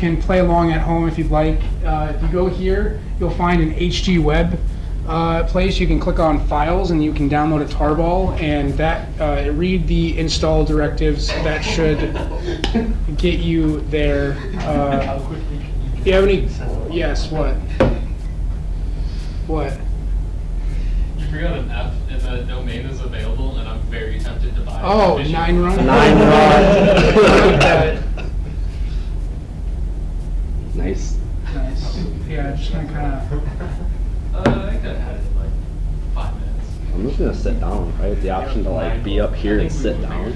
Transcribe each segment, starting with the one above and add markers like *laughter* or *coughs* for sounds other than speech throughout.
can play along at home if you'd like. Uh, if you go here, you'll find an HG Web uh, place. You can click on Files and you can download a tarball, and that uh, read the install directives. That should get you there. Uh, do you have any? Yes. What? What? You forgot an F and the domain is available, and I'm very tempted to buy it. Oh, Efficient. nine run. Nine Run. *laughs* Nice. Nice. Yeah, i just gonna kind of. Uh, I could have had it in like five minutes. I'm just gonna sit down. I have the option to like be up here and sit down.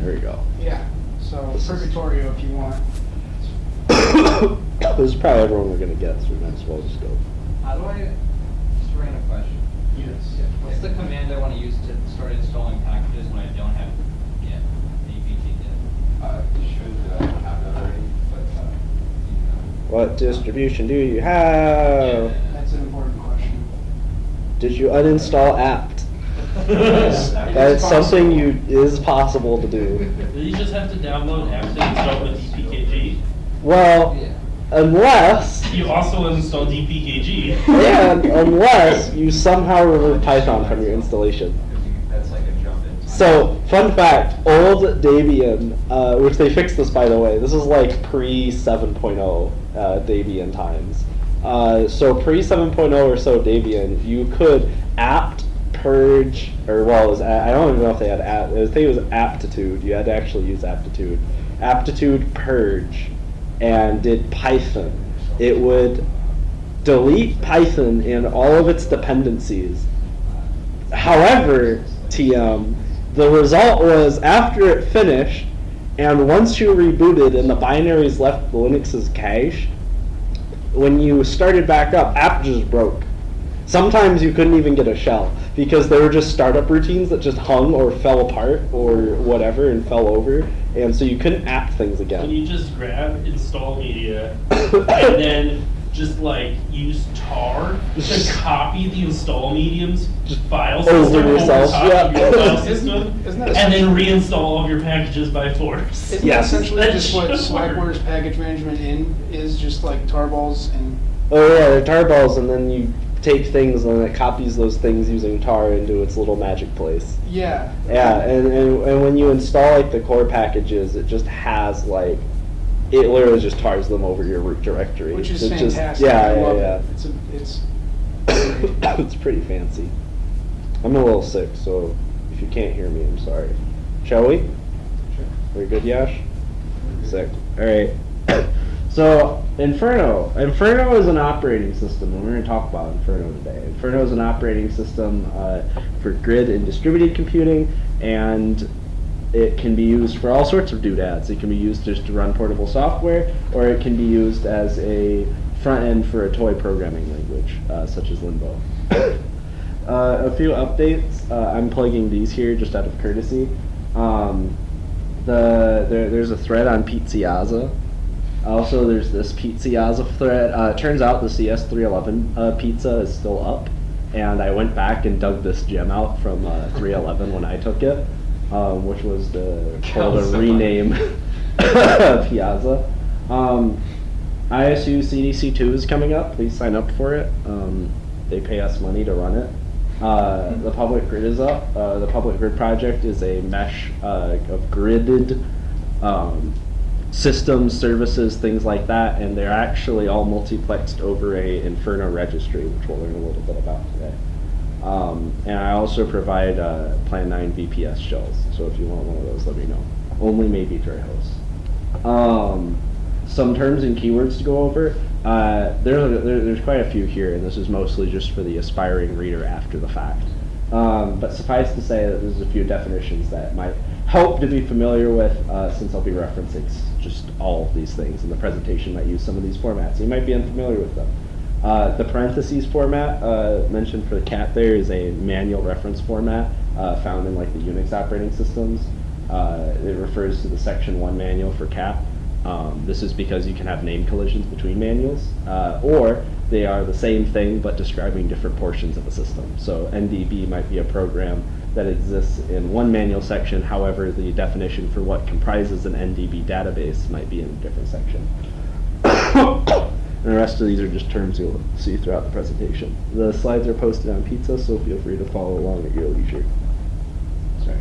There we go. Yeah. So Purgatorio, if you want. *coughs* this is probably everyone we're gonna get, so we might as well just go. How do I, just a random question. Yes. What's the command I want to use to start installing packages when I don't have Git, APT Git? Uh, you should uh, have that already, but, uh, you know. What distribution do you have? That's an important question. Did you uninstall apt? Yes, *laughs* That's something you is possible to do. You just have to download apt and install with DPKG. Well, Yeah. unless *laughs* You also install DPKG. and *laughs* unless you somehow remove Python from your installation. Because you- That's like a jump in. So, fun fact, old Debian, uh, which they fixed this by the way, this is like pre 7.0 uh, Debian times. Uh, so pre 7.0 or so Debian, you could apt purge, or well, was, I don't even know if they had apt, I think it was aptitude, you had to actually use aptitude. Aptitude purge, and did Python. It would delete Python and all of its dependencies However, TM, the result was after it finished, and once you rebooted and the binaries left the Linux's cache, when you started back up, app just broke. Sometimes you couldn't even get a shell because there were just startup routines that just hung or fell apart or whatever and fell over, and so you couldn't app things again. Can you just grab install media *coughs* and then just like use tar to copy the install medium's file Over system over yourself, top of yeah. your file *laughs* system, and then reinstall all of your packages by force. Isn't Yes. that essentially That just what should Slackware work. package management in is just like tarballs and Oh yeah, they're tar balls, and then you take things and it copies those things using tar into its little magic place. yeah. Yeah, and, and, and when you install like the core packages, it just has like, it literally just tars them over your root directory. Which is It just- fantastic. yeah, I yeah, yeah. it. It's a, it's *coughs* it's pretty fancy. I'm a little sick, so if you can't hear me, I'm sorry. Shall we? Sure. Are we good, Yash? Sick. All right. *coughs* So Inferno, Inferno is an operating system, and we're going to talk about Inferno today. Inferno is an operating system uh, for grid and distributed computing, and it can be used for all sorts of doodads. It can be used just to run portable software, or it can be used as a front end for a toy programming language, uh, such as Limbo. *coughs* Uh, a few updates. Uh, I'm plugging these here just out of courtesy. Um, the there, there's a thread on Pizziazza. Also, there's this Pizziazza thread. Uh, turns out the CS311 uh, pizza is still up, and I went back and dug this gem out from uh, 311 when I took it, um, which was the *laughs* called a rename *laughs* Piazza. Um, ISU CDC2 is coming up. Please sign up for it. Um, they pay us money to run it. Uh, the public grid is up. Uh, the public grid project is a mesh uh, of gridded um, systems, services, things like that, and they're actually all multiplexed over a Inferno registry, which we'll learn a little bit about today. Um, and I also provide uh, Plan 9 VPS shells, so if you want one of those, let me know. Only maybe dry hosts. Um, some terms and keywords to go over. Uh, there's, there, there's quite a few here, and this is mostly just for the aspiring reader after the fact. Um, but suffice to say that there's a few definitions that might help to be familiar with, uh, since I'll be referencing just all of these things, and the presentation might use some of these formats. You might be unfamiliar with them. Uh, the parentheses format uh, mentioned for the cat there is a manual reference format uh, found in like the Unix operating systems. Uh, it refers to the section 1 manual for cat. Um, this is because you can have name collisions between manuals, uh, or they are the same thing but describing different portions of the system. So NDB might be a program that exists in one manual section. However, the definition for what comprises an NDB database might be in a different section. *coughs* *coughs* And the rest of these are just terms you'll see throughout the presentation. The slides are posted on Pizza, so feel free to follow along at your leisure. Sorry.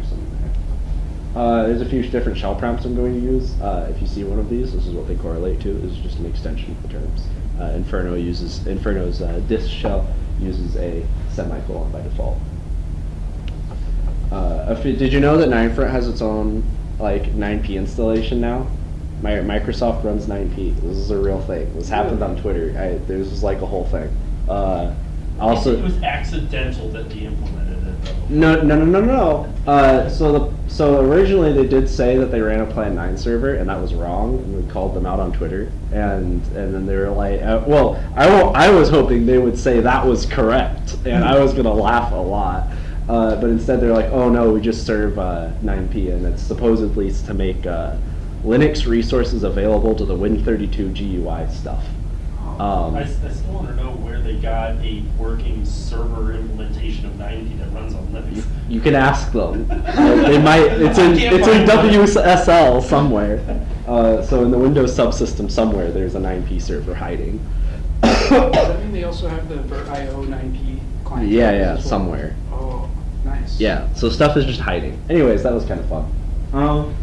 Uh, there's a few different shell prompts I'm going to use. Uh, if you see one of these, this is what they correlate to. This is just an extension of the terms. Uh, Inferno uses Inferno's uh, Dis shell uses a semicolon by default. Uh, if did you know that Ninefront has its own like 9p installation now? My, Microsoft runs 9p. This is a real thing. This happened on Twitter. I, this was like a whole thing. Uh, also, It was accidental that they implemented it though. no, no, no, no, no. Uh, so the so originally they did say that they ran a Plan Nine server, and that was wrong. And we called them out on Twitter, and and then they were like, uh, "Well, I I was hoping they would say that was correct, and I was gonna laugh a lot." Uh, but instead, they're like, "Oh no, we just serve uh, 9p, and it's supposedly to make uh, Linux resources available to the Win32 GUI stuff." Um, I, s- I still want to know where they got a working server implementation of 9p that runs on Linux. You can ask them. *laughs* Uh, they might. It's in it's in find one. WSL somewhere. Uh, so in the Windows subsystem somewhere, there's a 9p server hiding. Does that mean they *coughs* also have the VirtIO 9P client? Yeah, yeah, well? somewhere. Oh, nice. Yeah. So stuff is just hiding. Anyways, that was kind of fun. Um,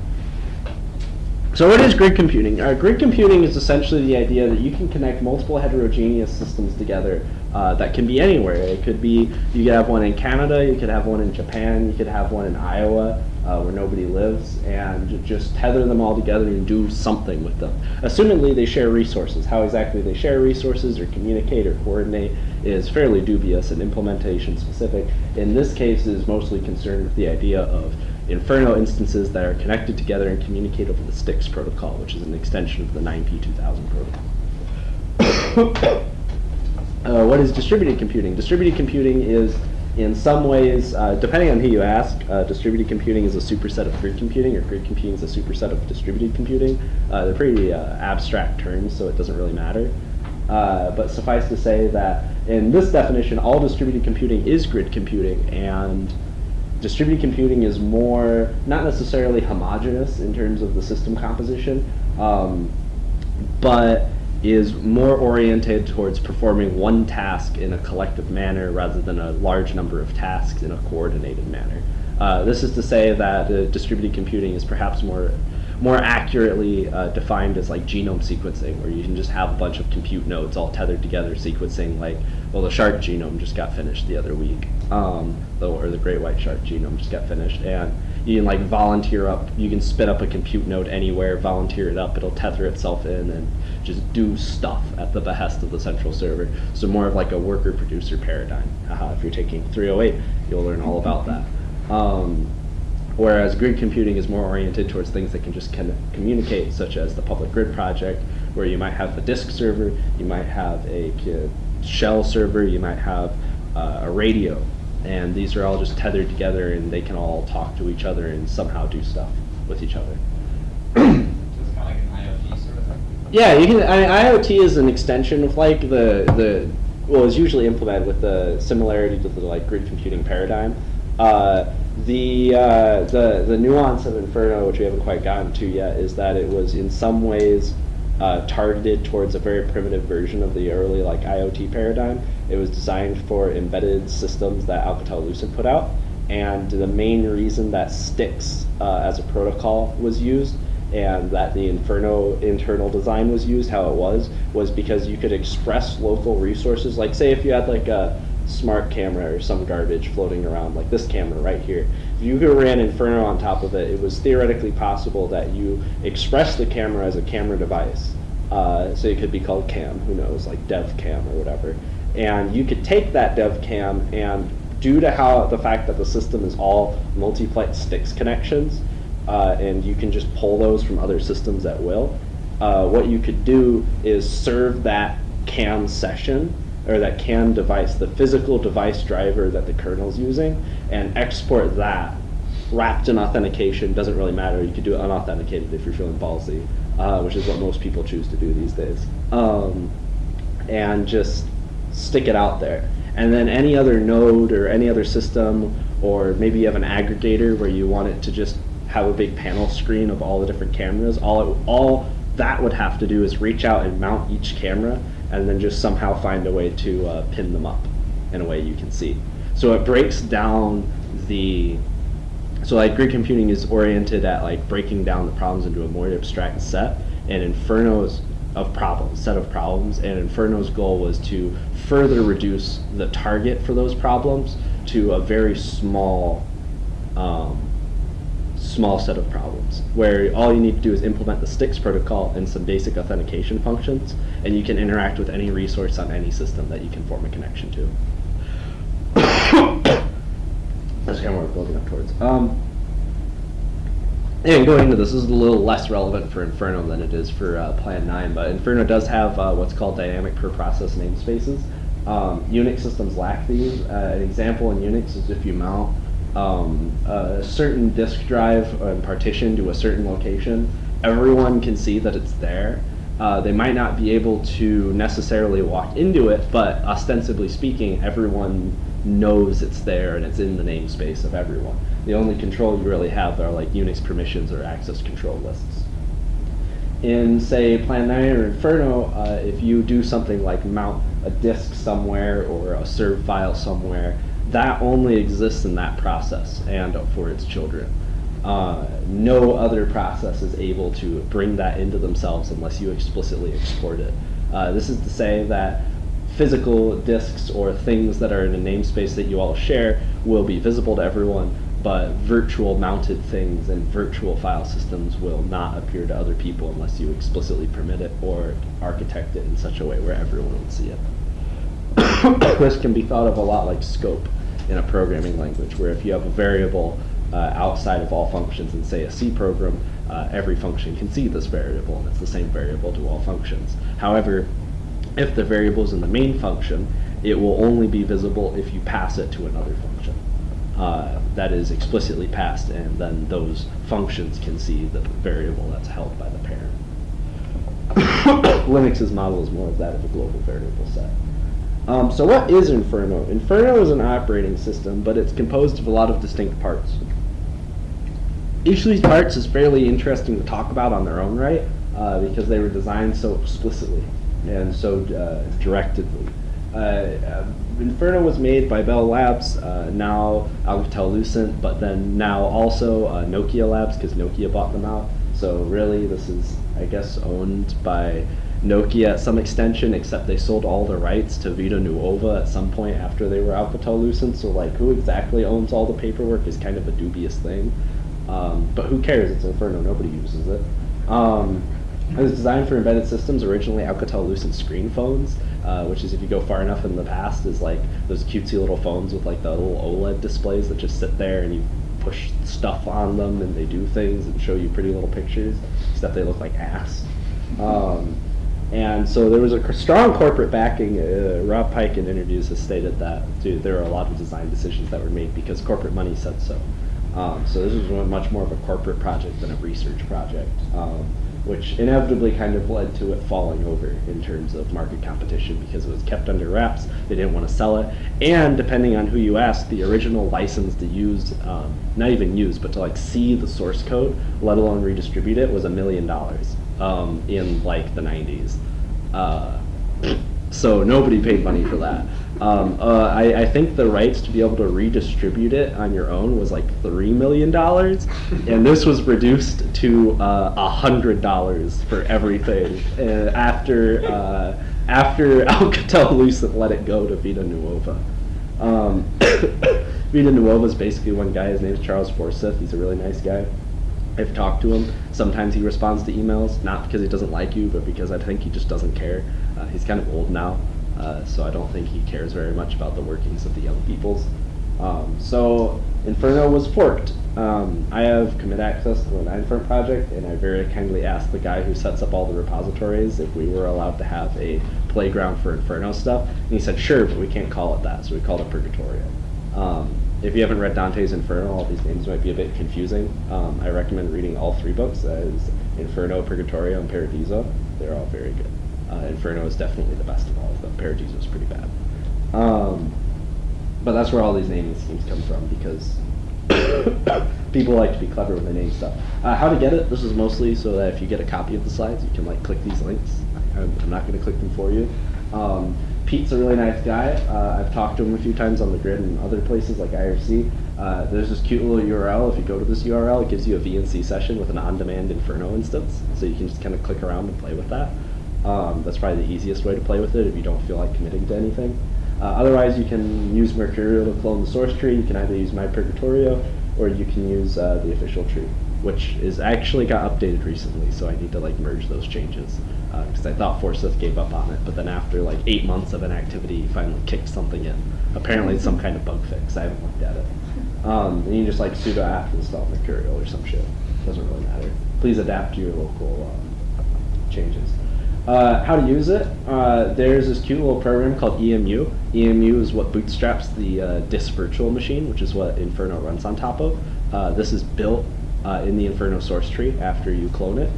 so what is grid computing? Uh, grid computing is essentially the idea that you can connect multiple heterogeneous systems together uh, that can be anywhere. It could be you could have one in Canada, you could have one in Japan, you could have one in Iowa uh, where nobody lives, and just tether them all together and do something with them. Assumedly, they share resources. How exactly they share resources or communicate or coordinate is fairly dubious and implementation specific. In this case, is mostly concerned with the idea of Inferno instances that are connected together and communicate over the Styx protocol, which is an extension of the 9P2000 protocol. *coughs* Uh, what is distributed computing? Distributed computing is, in some ways, uh, depending on who you ask, uh, distributed computing is a superset of grid computing, or grid computing is a superset of distributed computing. Uh, they're pretty uh, abstract terms, so it doesn't really matter. Uh, but suffice to say that in this definition, all distributed computing is grid computing, and distributed computing is more, not necessarily homogeneous in terms of the system composition, um, but is more oriented towards performing one task in a collective manner rather than a large number of tasks in a coordinated manner. Uh, this is to say that uh, distributed computing is perhaps more more accurately uh, defined as like genome sequencing, where you can just have a bunch of compute nodes all tethered together sequencing like, well, the shark genome just got finished the other week, um, the, or the great white shark genome just got finished, and you can like volunteer up, you can spin up a compute node anywhere, volunteer it up, it'll tether itself in and just do stuff at the behest of the central server. So more of like a worker-producer paradigm. Haha, if you're taking 308, you'll learn all about that. Um, Whereas grid computing is more oriented towards things that can just kind of communicate, such as the public grid project, where you might have a disk server, you might have a shell server, you might have uh, a radio, and these are all just tethered together, and they can all talk to each other and somehow do stuff with each other. So it's kind of like an IoT sort of thing. Yeah, you can. I, IoT is an extension of like the the well, it's usually implemented with the similarity to the like grid computing paradigm. Uh, the uh, the the nuance of Inferno, which we haven't quite gotten to yet, is that it was in some ways uh, targeted towards a very primitive version of the early like IoT paradigm. It was designed for embedded systems that Alcatel-Lucent put out, and the main reason that Styx uh, as a protocol was used and that the Inferno internal design was used how it was was because you could express local resources. Like say if you had like a smart camera or some garbage floating around, like this camera right here. If you ran Inferno on top of it, it was theoretically possible that you express the camera as a camera device. Uh, so it could be called cam, who knows, like dev cam or whatever. And you could take that dev cam and due to how the fact that the system is all multi-plate Styx connections, uh, and you can just pull those from other systems at will. Uh, what you could do is serve that CAM session or that CAM device, the physical device driver that the kernel's using, and export that wrapped in authentication. Doesn't really matter. You could do it unauthenticated if you're feeling ballsy, uh, which is what most people choose to do these days. Um, and just stick it out there. And then any other node or any other system or maybe you have an aggregator where you want it to just have a big panel screen of all the different cameras. All it, all that would have to do is reach out and mount each camera, and then just somehow find a way to uh, pin them up in a way you can see. So it breaks down the so like grid computing is oriented at like breaking down the problems into a more abstract set, and Inferno's of problems, set of problems, and Inferno's goal was to further reduce the target for those problems to a very small, um, small set of problems, where all you need to do is implement the Styx protocol and some basic authentication functions, and you can interact with any resource on any system that you can form a connection to. *coughs* That's kind of what we're building up towards. Um, and going into this, this is a little less relevant for Inferno than it is for uh, Plan 9, but Inferno does have uh, what's called dynamic per process namespaces. Um, Unix systems lack these. Uh, an example in Unix is if you mount um, a certain disk drive and partition to a certain location, everyone can see that it's there. Uh, they might not be able to necessarily walk into it, but ostensibly speaking, everyone knows it's there and it's in the namespace of everyone. The only control you really have are like Unix permissions or access control lists. In say Plan 9 or Inferno, uh, if you do something like mount a disk somewhere or a serve file somewhere, that only exists in that process and for its children. Uh, no other process is able to bring that into themselves unless you explicitly export it. Uh, this is to say that physical disks or things that are in a namespace that you all share will be visible to everyone, but virtual mounted things and virtual file systems will not appear to other people unless you explicitly permit it or architect it in such a way where everyone will see it. *coughs* this can be thought of a lot like scope in a programming language, where if you have a variable uh, outside of all functions in, say, a C program, uh, every function can see this variable, and it's the same variable to all functions. However, if the variable is in the main function, it will only be visible if you pass it to another function. Uh, that is explicitly passed, and then those functions can see the variable that's held by the parent. *coughs* Linux's model is more of that of a global variable set. Um, so what is Inferno? Inferno is an operating system, but it's composed of a lot of distinct parts. Each of these parts is fairly interesting to talk about on their own right, uh, because they were designed so explicitly and so uh, directedly. Uh, uh, Inferno was made by Bell Labs, now Alcatel-Lucent, but then now also Nokia Labs because Nokia bought them out. So really, this is, I guess, owned by Nokia at some extension, except they sold all the rights to Vita Nuova at some point after they were Alcatel-Lucent. So like, who exactly owns all the paperwork is kind of a dubious thing. Um, but who cares? It's Inferno. Nobody uses it. Um, it was designed for embedded systems, originally Alcatel-Lucent screen phones, uh, which is if you go far enough in the past, is like those cutesy little phones with like the little OLED displays that just sit there and you push stuff on them and they do things and show you pretty little pictures, except they look like ass. Um, and so there was a strong corporate backing. Uh, Rob Pike in interviews has stated that dude, there are a lot of design decisions that were made because corporate money said so. Um, so this was much more of a corporate project than a research project. Um, which inevitably kind of led to it falling over in terms of market competition because it was kept under wraps. They didn't want to sell it, and depending on who you ask, the original license to use, um, not even use, but to like see the source code, let alone redistribute it, was a million dollars um, in like the 90s. Uh, *clears throat* so nobody paid money for that. Um, uh, I, I, think the rights to be able to redistribute it on your own was like three million dollars, *laughs* and this was reduced to uh, a hundred dollars for everything uh, after uh, after *laughs* Alcatel-Lucent let it go to Vita Nuova. Um, *coughs* Vita Nuova is basically one guy. His name is Charles Forsyth. He's a really nice guy. I've talked to him. Sometimes he responds to emails, not because he doesn't like you, but because I think he just doesn't care. Uh, he's kind of old now. Uh, so I don't think he cares very much about the workings of the young peoples. Um, so Inferno was forked. Um, I have commit access to the Ninefront project, and I very kindly asked the guy who sets up all the repositories if we were allowed to have a playground for Inferno stuff. And he said, sure, but we can't call it that, so we called it Purgatorio. Um, if you haven't read Dante's Inferno, all these names might be a bit confusing. Um, I recommend reading all three books, as Inferno, Purgatorio, and Paradiso. They're all very good. Uh, Inferno is definitely the best of all of them. Paradiso is pretty bad. Um, but that's where all these naming schemes come from because *coughs* people like to be clever when they name stuff. Uh, how to get it? This is mostly so that if you get a copy of the slides, you can like click these links. I'm, I'm not going to click them for you. Um, Pete's a really nice guy. Uh, I've talked to him a few times on the grid and other places like IRC. Uh, there's this cute little URL. If you go to this URL, it gives you a VNC session with an on-demand Inferno instance, so you can just kind of click around and play with that. Um, that's probably the easiest way to play with it if you don't feel like committing to anything. Uh, otherwise, you can use Mercurial to clone the source tree. You can either use My Purgatorio or you can use uh, the official tree, which is actually got updated recently. So I need to like merge those changes because I thought Forsyth gave up on it, but then after like eight months of inactivity, he finally kicked something in. Apparently, it's some kind of bug fix. I haven't looked at it. Um, and you just like sudo apt install Mercurial or some shit. Doesn't really matter. Please adapt to your local um, changes. Uh, how to use it? Uh, there's this cute little program called EMU. EMU is what bootstraps the uh, Dis virtual machine, which is what Inferno runs on top of. Uh, this is built uh, in the Inferno source tree after you clone it.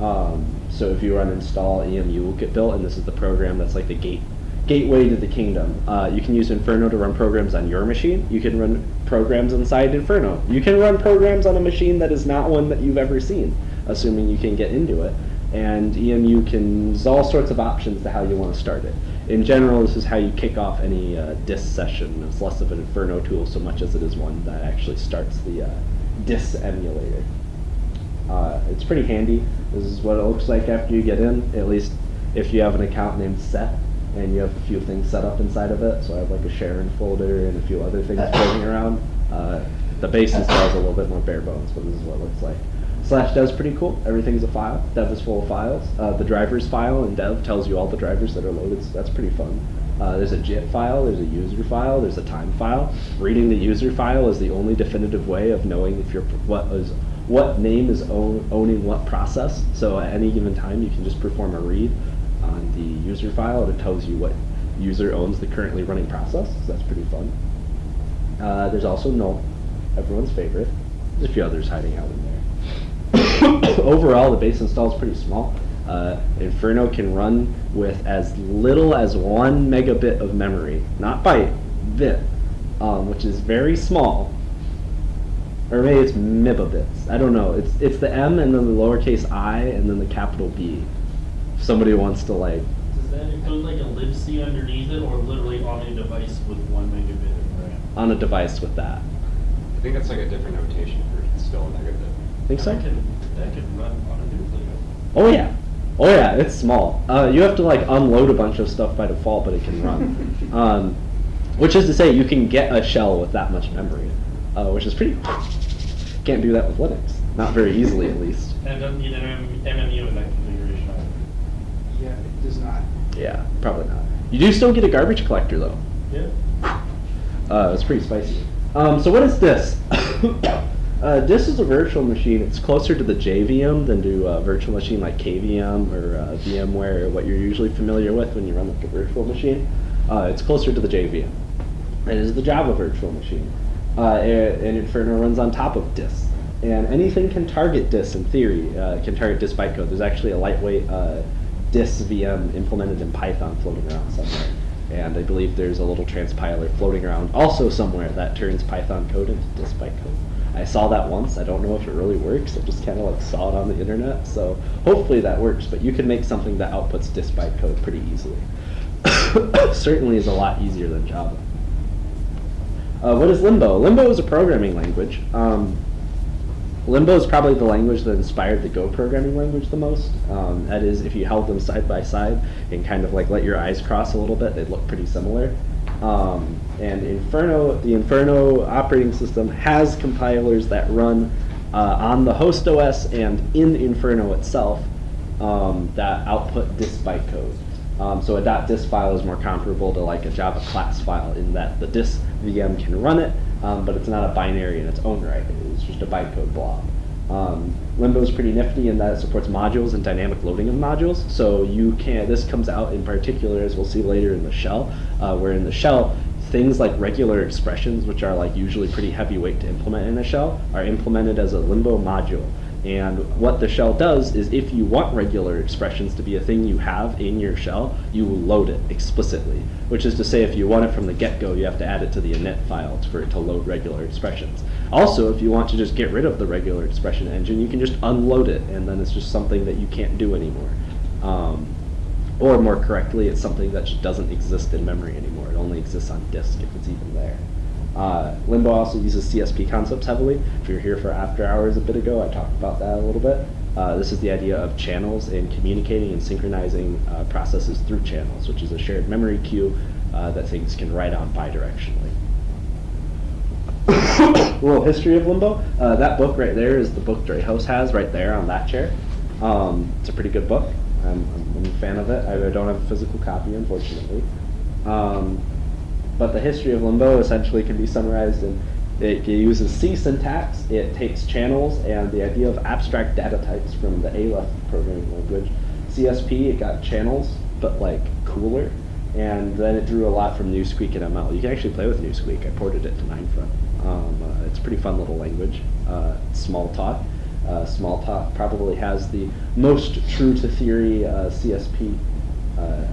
Um, so if you run install, EMU will get built, and this is the program that's like the gate gateway to the kingdom. Uh, you can use Inferno to run programs on your machine. You can run programs inside Inferno. You can run programs on a machine that is not one that you've ever seen, assuming you can get into it and EMU can, there's all sorts of options to how you want to start it. In general, this is how you kick off any uh, Dis session. It's less of an Inferno tool so much as it is one that actually starts the uh, Dis emulator. Uh, it's pretty handy. This is what it looks like after you get in, at least if you have an account named set and you have a few things set up inside of it. So I have like a Sharon folder and a few other things floating around. Uh, the base install is a little bit more bare bones, but this is what it looks like. Slash dev's pretty cool. Everything is a file. Dev is full of files. Uh, the drivers file in dev tells you all the drivers that are loaded, so that's pretty fun. Uh, there's a JIT file, there's a user file, there's a time file. Reading the user file is the only definitive way of knowing if you're what is what name is own, owning what process. So at any given time, you can just perform a read on the user file, and it tells you what user owns the currently running process. So that's pretty fun. Uh, there's also null, everyone's favorite. There's a few others hiding out in. *coughs* Overall, the base install is pretty small. Uh, Inferno can run with as little as one megabit of memory, not byte, bit, um, which is very small. Or maybe it's mibabits. I don't know. It's it's the M and then the lowercase i and then the capital B. If somebody wants to like, Does that include like a libc underneath it, or literally on a device with one megabit of RAM? on a device with that. I think that's like a different notation for still a megabit. Think so? That could, run on a nucleo. Oh yeah. Oh yeah, it's small. Uh, you have to like unload a bunch of stuff by default, but it can run. *laughs* um, which is to say, you can get a shell with that much memory, uh, which is pretty. Can't do that with Linux. Not very easily, at least. And it doesn't need an MMU in that configuration either. Yeah, it does not. Yeah, probably not. You do still get a garbage collector though. Yeah. Uh, it's pretty spicy. Um, so what is this? *coughs* *coughs* *coughs* uh, this is a virtual machine. It's closer to the JVM than to a virtual machine like KVM or uh, VMware or what you're usually familiar with when you run a virtual machine. Uh, it's closer to the JVM. It is the Java virtual machine. Uh, and, Inferno runs on top of Dis. And anything can target Dis in theory. Uh, can target Dis bytecode. There's actually a lightweight uh, Dis VM implemented in Python floating around somewhere. And I believe there's a little transpiler floating around also somewhere that turns Python code into Dis bytecode. I saw that once. I don't know if it really works. I just kind of like saw it on the internet. So hopefully that works. But you can make something that outputs Dis bytecode pretty easily. *coughs* Certainly is a lot easier than Java. Uh, what is Limbo? Limbo is a programming language. Um, Limbo is probably the language that inspired the Go programming language the most. Um, that is, if you held them side by side and kind of like let your eyes cross a little bit, they'd look pretty similar. Um, and Inferno, the Inferno operating system has compilers that run uh, on the host OS and in Inferno itself um, that output Dis bytecode. Um, so a dot .dis file is more comparable to like a Java class file in that the Dis VM can run it, um, but it's not a binary in its own right. It's just a bytecode blob. Um, Limbo is pretty nifty in that it supports modules and dynamic loading of modules. So you can. This comes out in particular, as we'll see later in the shell, uh, where in the shell things like regular expressions, which are like usually pretty heavyweight to implement in a shell, are implemented as a Limbo module. And what the shell does is if you want regular expressions to be a thing you have in your shell, you load it explicitly. Which is to say if you want it from the get-go, you have to add it to the init file for it to load regular expressions. Also, if you want to just get rid of the regular expression engine, you can just unload it and then it's just something that you can't do anymore. Um, or more correctly, it's something that just doesn't exist in memory anymore. It only exists on disk if it's even there. Uh, Limbo also uses CSP concepts heavily. If you were here for After Hours a bit ago, I talked about that a little bit. Uh, this is the idea of channels and communicating and synchronizing uh, processes through channels, which is a shared memory queue uh, that things can write on bidirectionally. *coughs* a little history of Limbo. Uh, that book right there is the book Dreyhus has right there on that chair. Um, it's a pretty good book. I'm, I'm a fan of it. I don't have a physical copy, unfortunately. Um, but the history of Limbo essentially can be summarized in it uses C syntax, it takes channels and the idea of abstract data types from the Aleph programming language. CSP, it got channels, but like cooler. And then it drew a lot from Newsqueak and ML. You can actually play with Newsqueak. I ported it to Ninefront. Um, uh, it's a pretty fun little language. Uh, Smalltalk. Uh, Smalltalk probably has the most true to theory uh, CSP uh,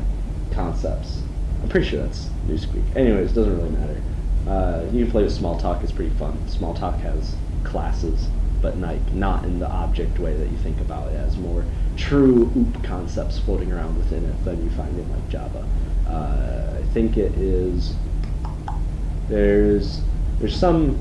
concepts. I'm pretty sure that's Newsqueak. Anyways, it doesn't really matter. Uh, you can play with Smalltalk. It's pretty fun. Smalltalk has classes, but like not in the object way that you think about it. It has more true OOP concepts floating around within it than you find in like Java. Uh, I think it is. There's there's some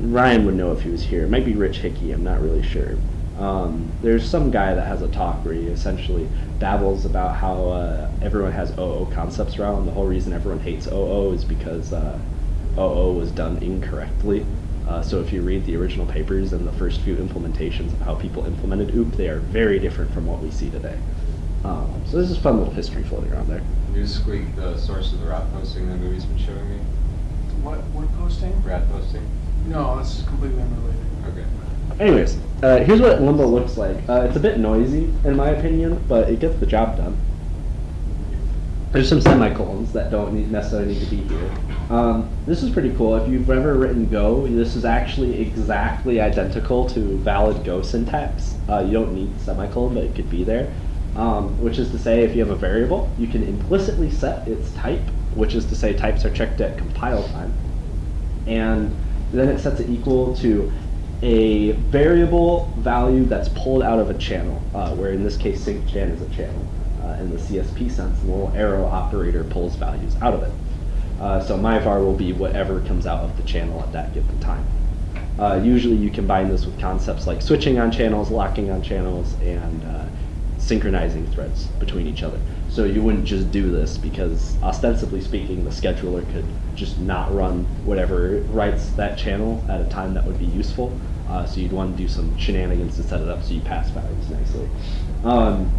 Ryan would know if he was here. It might be Rich Hickey. I'm not really sure. Um, there's some guy that has a talk where he essentially babbles about how uh, everyone has OO concepts around. And the whole reason everyone hates OO is because uh, OO was done incorrectly. Uh, so if you read the original papers and the first few implementations of how people implemented OOP, they are very different from what we see today. Um, so this is fun little history floating around there. Newsqueak, the source of the rat posting that movie's been showing me. What, what posting? Rat posting? No, that's completely unrelated. Okay. Anyways, uh, here's what Limbo looks like. Uh, it's a bit noisy, in my opinion, but it gets the job done. There's some semicolons that don't need, necessarily need to be here. Um, this is pretty cool. If you've ever written Go, this is actually exactly identical to valid Go syntax. Uh, you don't need semicolon, but it could be there. Um, which is to say, if you have a variable, you can implicitly set its type, which is to say types are checked at compile time. And then it sets it equal to a variable value that's pulled out of a channel, uh, where in this case syncjan is a channel. Uh, in the CSP sense, the little arrow operator pulls values out of it. Uh, so my var will be whatever comes out of the channel at that given time. Uh, usually you combine this with concepts like switching on channels, locking on channels, and uh, synchronizing threads between each other. So you wouldn't just do this because ostensibly speaking, the scheduler could just not run whatever writes that channel at a time that would be useful. Uh, so you'd want to do some shenanigans to set it up so you pass values nicely. Um,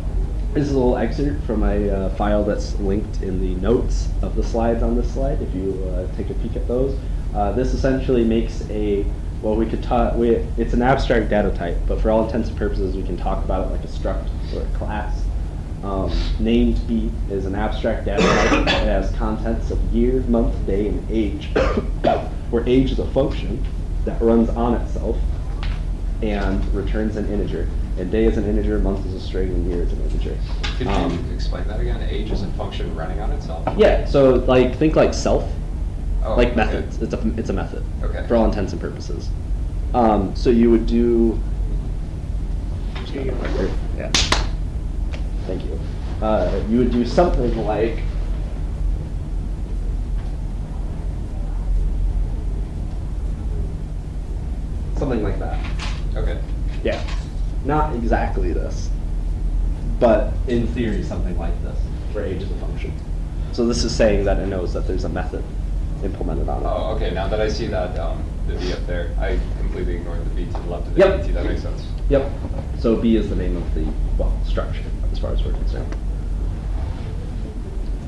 this is a little excerpt from a uh, file that's linked in the notes of the slides on this slide, if you uh, take a peek at those. Uh, this essentially makes a, well, we could talk, we, it's an abstract data type, but for all intents and purposes, we can talk about it like a struct or a class. Um, named B is an abstract data type. It has contents of year, month, day, and age, *coughs* where age is a function that runs on itself and returns an integer. And day is an integer, month is a string, and year is an integer. Could Um, you explain that again? Age is a function running on itself? Yeah, so like think like self, Oh, like okay. methods. It's a it's a method Okay. for all intents and purposes. Um, so you would do. Yeah. Thank you. Uh, you would do something like. Something like that. Okay. Yeah. Not exactly this, but in theory, something like this, where age is a function. So this is saying that it knows that there's a method implemented on it. Oh, okay, now that I see that, um, the V up there, I completely ignored the V to the left of the Yep. AT, that makes sense. Yep. So B is the name of the, well, structure, as far as we're concerned.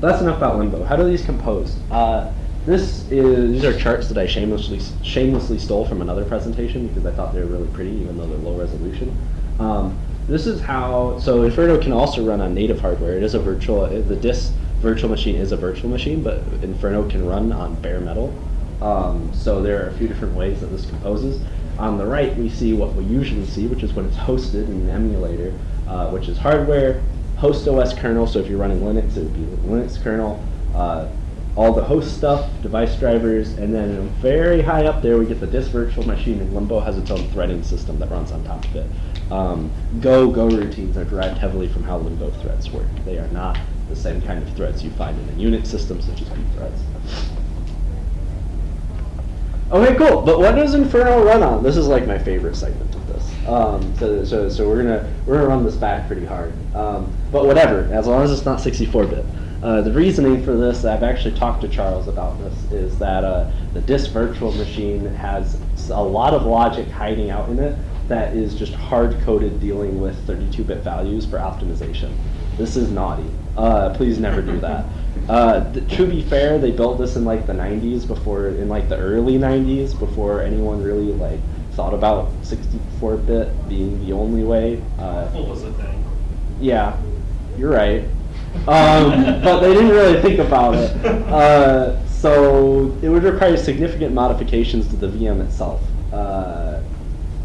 That's enough about Limbo. How do these compose? Uh, this is, these are charts that I shamelessly, shamelessly stole from another presentation because I thought they were really pretty, even though they're low resolution. Um, this is how, so Inferno can also run on native hardware. It is a virtual, the Dis virtual machine is a virtual machine, but Inferno can run on bare metal. Um, so there are a few different ways that this composes. On the right, we see what we usually see, which is when it's hosted in an emulator, uh, which is hardware, host OS kernel. So if you're running Linux, it would be the Linux kernel. Uh, all the host stuff, device drivers, and then very high up there we get the Dis virtual machine, and Limbo has its own threading system that runs on top of it. Um, Go Go routines are derived heavily from how Limbo threads work. They are not the same kind of threads you find in a Unix system such as pthreads. Okay, cool. But what does Inferno run on? This is like my favorite segment of this. Um, so, so, so we're gonna we're gonna run this back pretty hard. Um, but whatever, as long as it's not 64-bit. Uh, the reasoning for this, I've actually talked to Charles about this, is that uh, the Dis virtual machine has a lot of logic hiding out in it that is just hard-coded dealing with 32-bit values for optimization. This is naughty. Uh, please never do that. *laughs* Uh, th- to be fair, they built this in like the 90s before, in like the early 90s, before anyone really like thought about 64-bit being the only way. Uh, What was the thing? yeah, you're right. Um, but they didn't really think about it. Uh, so it would require significant modifications to the VM itself. Uh,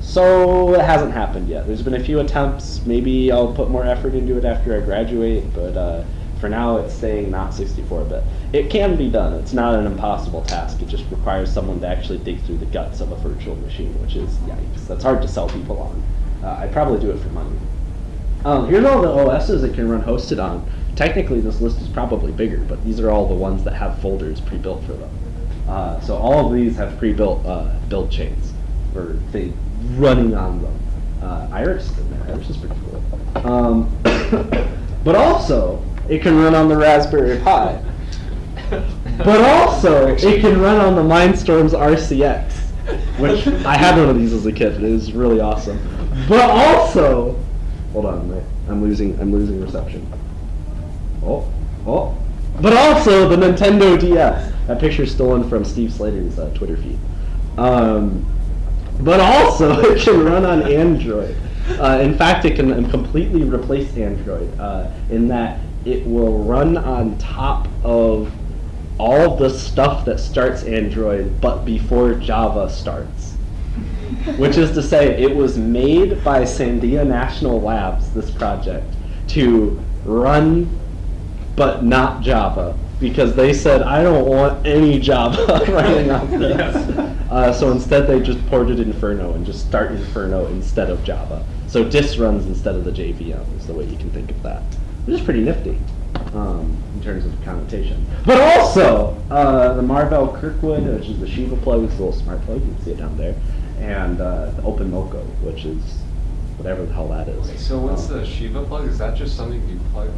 so it hasn't happened yet. There's been a few attempts. Maybe I'll put more effort into it after I graduate, but uh, for now it's staying not 64-bit. It can be done. It's not an impossible task. It just requires someone to actually dig through the guts of a virtual machine, which is yikes. That's hard to sell people on. Uh, I'd probably do it for money. Um, here's all the OSs it can run hosted on. Technically, this list is probably bigger, but these are all the ones that have folders pre-built for them. Uh, so all of these have pre-built uh, build chains or thing running on them. Uh, IRIX, there. IRIX is pretty cool. Um, *coughs* but also, it can run on the Raspberry Pi. But also, it can run on the Mindstorms RCX, which *laughs* I had one of these as a kid. It is really awesome. But also, hold on, I'm losing, I'm losing reception. Oh, oh. But also the Nintendo DS. That picture's stolen from Steve Slater's uh, Twitter feed. Um, but also, *laughs* it can run on Android. Uh, in fact, it can completely replace Android uh, in that it will run on top of all the stuff that starts Android, but before Java starts. Which is to say, it was made by Sandia National Labs, this project, to run but not Java. Because they said, I don't want any Java *laughs* running on this. Yes. Uh, so instead, they just ported Inferno and just start Inferno instead of Java. So dis runs instead of the JVM is the way you can think of that. Which is pretty nifty um, in terms of connotation. But also, uh, the Marvell Kirkwood, which is the SheevaPlug, it's a little smart plug, you can see it down there, and uh, the Openmoko, which is whatever the hell that is. Okay, so what's Um, the SheevaPlug? Is that just something you plug?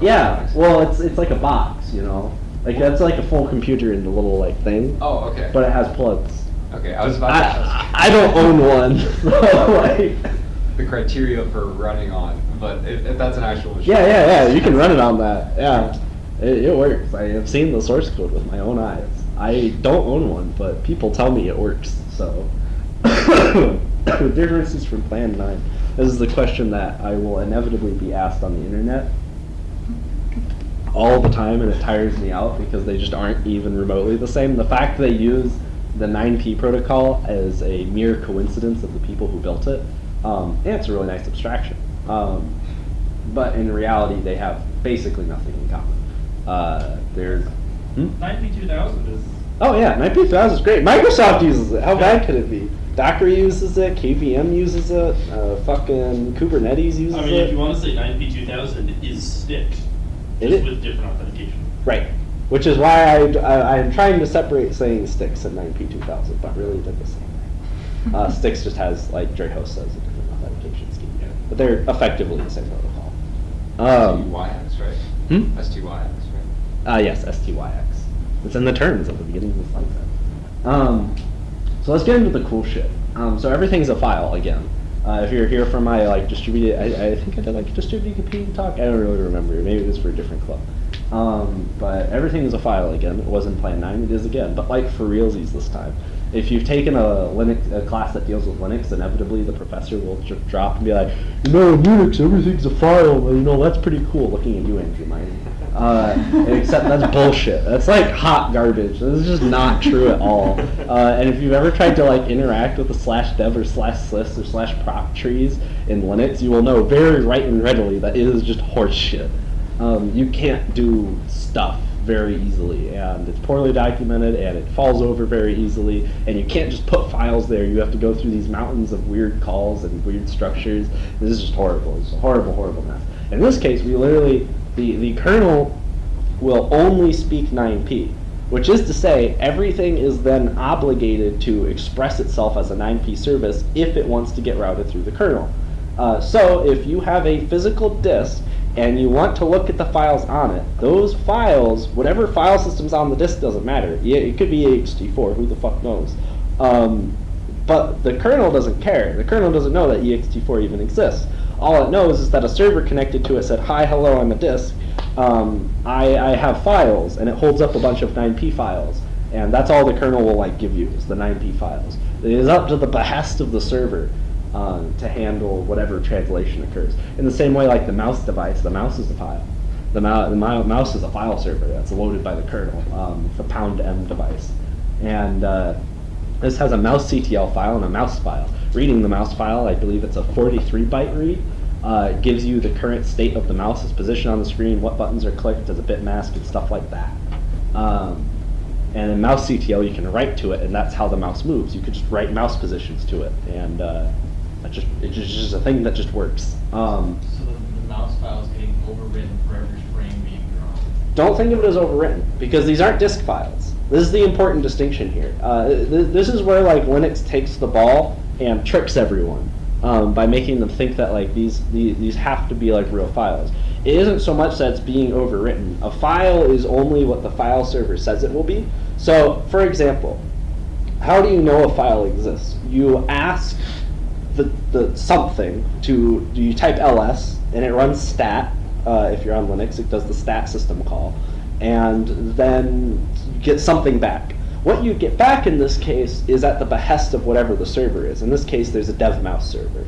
Yeah, well, it's it's like a box, you know, like that's like a full computer in the little like thing, Oh, okay. but it has plugs. Okay, I was about to ask I, I don't own one, *laughs* so like, *laughs* the criteria for running on, but if, if that's an actual machine. yeah, yeah, yeah, you can run it on that. Yeah, it, it works. I have seen the source code with my own eyes. I don't own one, but people tell me it works. So, *coughs* the differences from Plan Nine. This is the question that I will inevitably be asked on the internet all the time, and it tires me out because they just aren't even remotely the same. The fact they use the 9p protocol as a mere coincidence of the people who built it, um, and it's a really nice abstraction. Um, but in reality, they have basically nothing in common. Uh, there's. Hmm? 9P2000 is. Oh yeah, 9p1000 is great. Microsoft uses it. How bad could it be? Docker uses it. KVM uses it. Uh, fucking Kubernetes uses it. I mean, it. if you want to say 9P2000 is stick, It with different authentication. Right. Which is why I, I, am trying to separate saying Styx and 9p2000, but really they're the same thing. *laughs* Uh, Styx just has, like Dre Host says, a different authentication scheme. But they're effectively the same protocol. Um, STYX, right? Hmm? STYX, right? Uh, yes, STYX. It's in the terms at the beginning of the slide set. Um, so let's get into the cool shit. Um, so everything's a file again. Uh, if you're here for my like distributed, I, I think I did like distributed computing talk. I don't really remember. Maybe it was for a different club. Um, but everything is a file again. It was in Plan 9, it is again. But like for realsies this time. If you've taken a Linux a class that deals with Linux, inevitably the professor will drop and be like, you know, in Unix everything's a file. You know, that's pretty cool. Looking at you, Andrew Meyer. Uh, except that's bullshit. That's like hot garbage. This is just not true at all. Uh, and if you've ever tried to like interact with the slash dev or slash sys or slash prop trees in Linux, you will know very right and readily that it is just horse shit. Um, you can't do stuff very easily, and it's poorly documented, and it falls over very easily, and you can't just put files there. You have to go through these mountains of weird calls and weird structures. This is just horrible. It's a horrible, horrible mess. In this case, we literally the the kernel will only speak 9p, which is to say everything is then obligated to express itself as a 9p service if it wants to get routed through the kernel. Uh, so if you have a physical disk and you want to look at the files on it, those files, whatever file system's on the disk doesn't matter. It could be ext4, who the fuck knows. Um, but the kernel doesn't care. The kernel doesn't know that ext4 even exists. All it knows is that a server connected to it said, hi, hello, I'm a disk. Um, I, I have files, and it holds up a bunch of 9p files. And that's all the kernel will like give you, is the 9p files. It is up to the behest of the server uh, to handle whatever translation occurs. In the same way, like the mouse device, the mouse is a file. The, the mou- mouse is a file server that's loaded by the kernel. Um, a pound m device. And uh, this has a mouse CTL file and a mouse file. Reading the mouse file, I believe it's a 43 byte read. Uh, gives you the current state of the mouse, its position on the screen, what buttons are clicked, does a bit mask, and stuff like that. Um, and in mouse CTL, you can write to it, and that's how the mouse moves. You could just write mouse positions to it, and uh, it just it's just, a thing that just works. Um, So the, the mouse file is getting overwritten for every frame being drawn. don't think of it as overwritten because these aren't disk files. This is the important distinction here. Uh, th- this is where like Linux takes the ball and tricks everyone um, by making them think that like these, these these have to be like real files. It isn't so much that it's being overwritten. A file is only what the file server says it will be. So, for example, how do you know a file exists? You ask the, the something to do you type ls and it runs stat uh, if you're on linux it does the stat system call. And then you get something back. What you get back in this case is at the behest of whatever the server is. In this case there's a dev mouse server.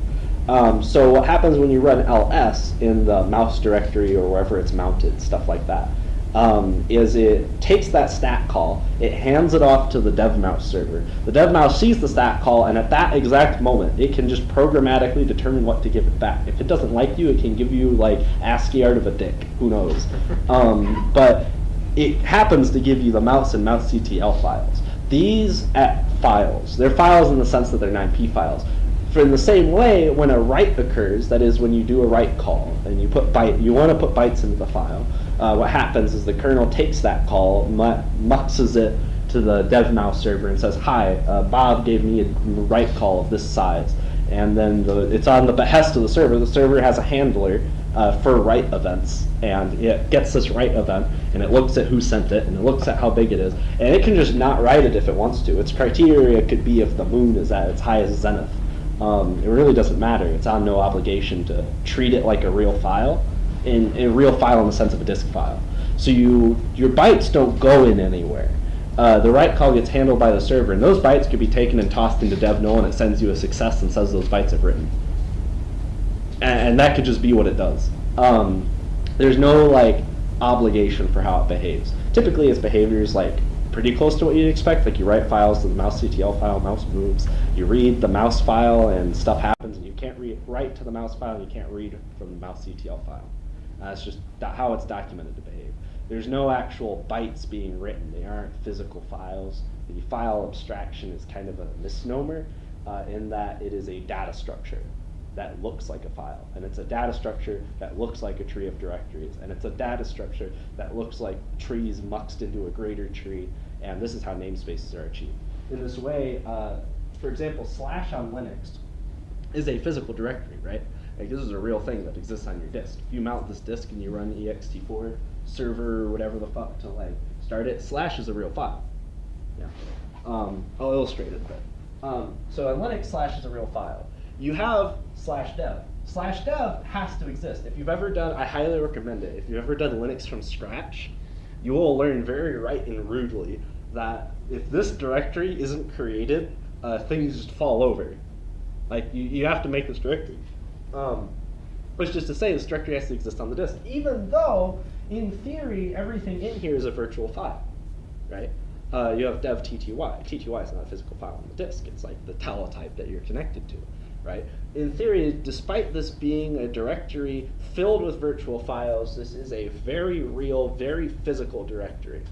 Um, so what happens when you run ls in the mouse directory or wherever it's mounted stuff like that um, is it takes that stat call, it hands it off to the dev mouse server. The dev mouse sees the stat call, and at that exact moment, it can just programmatically determine what to give it back. If it doesn't like you, it can give you like ASCII art of a dick. Who knows? *laughs* Um, but it happens to give you the mouse and mouse CTL files. These at files, they're files in the sense that they're 9p files. For in the same way, when a write occurs, that is when you do a write call and you put byte, you want to put bytes into the file. Uh, what happens is the kernel takes that call, mu- muxes it to the dev mouse server and says, "Hi, uh, Bob gave me a write call of this size," and then the, it's on the behest of the server. The server has a handler uh, for write events, and it gets this write event, and it looks at who sent it, and it looks at how big it is, and it can just not write it if it wants to. Its criteria could be if the moon is at its highest zenith. Um, it really doesn't matter. It's on no obligation to treat it like a real file, in a real file in the sense of a disk file. So you your bytes don't go in anywhere. Uh, the write call gets handled by the server, and those bytes could be taken and tossed into dev null, and it sends you a success and says those bytes have written. And, and that could just be what it does. Um, there's no like obligation for how it behaves. Typically, its behavior is like pretty close to what you'd expect. Like you write files to the mouse CTL file, mouse moves. You read the mouse file, and stuff happens. And you can't write to the mouse file, and you can't read from the mouse CTL file. That's just how it's documented to behave. There's no actual bytes being written. They aren't physical files. The file abstraction is kind of a misnomer uh, in that it is a data structure that looks like a file. And it's a data structure that looks like a tree of directories. And it's a data structure that looks like trees muxed into a greater tree. And this is how namespaces are achieved. In this way, uh, for example, slash on Linux is a physical directory, right? Like this is a real thing that exists on your disk. If you mount this disk and you run ext4 server or whatever the fuck to like start it, slash is a real file. Yeah. Um, I'll illustrate it a bit. Um, so on Linux, slash is a real file. You have slash dev. Slash dev has to exist. If you've ever done, I highly recommend it. If you've ever done Linux from scratch, you will learn very right and rudely that if this directory isn't created, uh, things just fall over. Like you, you have to make this directory. Um, which is to say, the directory has to exist on the disk, even though in theory everything in here is a virtual file, right? Uh, you have dev tty. Tty is not a physical file on the disk. It's like the teletype that you're connected to, right? In theory, despite this being a directory filled with virtual files, this is a very real, very physical directory.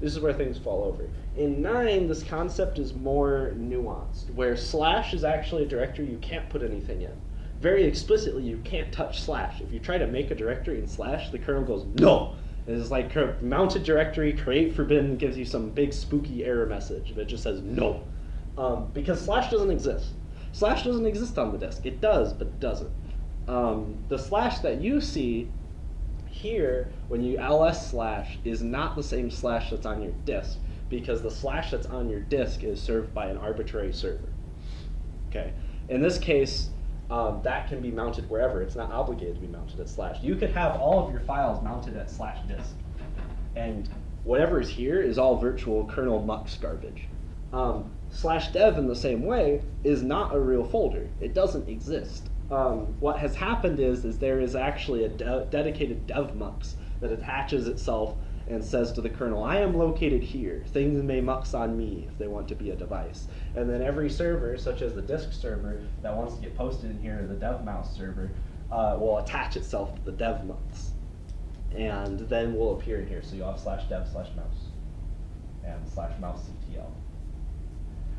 This is where things fall over. In 9, this concept is more nuanced, where slash is actually a directory you can't put anything in. Very explicitly, you can't touch slash. If you try to make a directory in slash, the kernel goes, no! It's like mounted directory, create forbidden, gives you some big spooky error message that just says no. Um, because slash doesn't exist. Slash doesn't exist on the disk. It does, but doesn't. Um, the slash that you see here, when you ls slash, is not the same slash that's on your disk, because the slash that's on your disk is served by an arbitrary server. Okay. In this case, um, that can be mounted wherever. It's not obligated to be mounted at slash. You could have all of your files mounted at slash disk, and whatever is here is all virtual kernel mux garbage. Um, slash dev in the same way is not a real folder. It doesn't exist. Um, what has happened is, is there is actually a de dedicated dev mux that attaches itself and says to the kernel, I am located here. Things may mux on me if they want to be a device. And then every server, such as the disk server that wants to get posted in here, the dev mouse server, uh, will attach itself to the dev mux. And then will appear in here. So you'll have slash dev slash mouse and slash mouse ctl.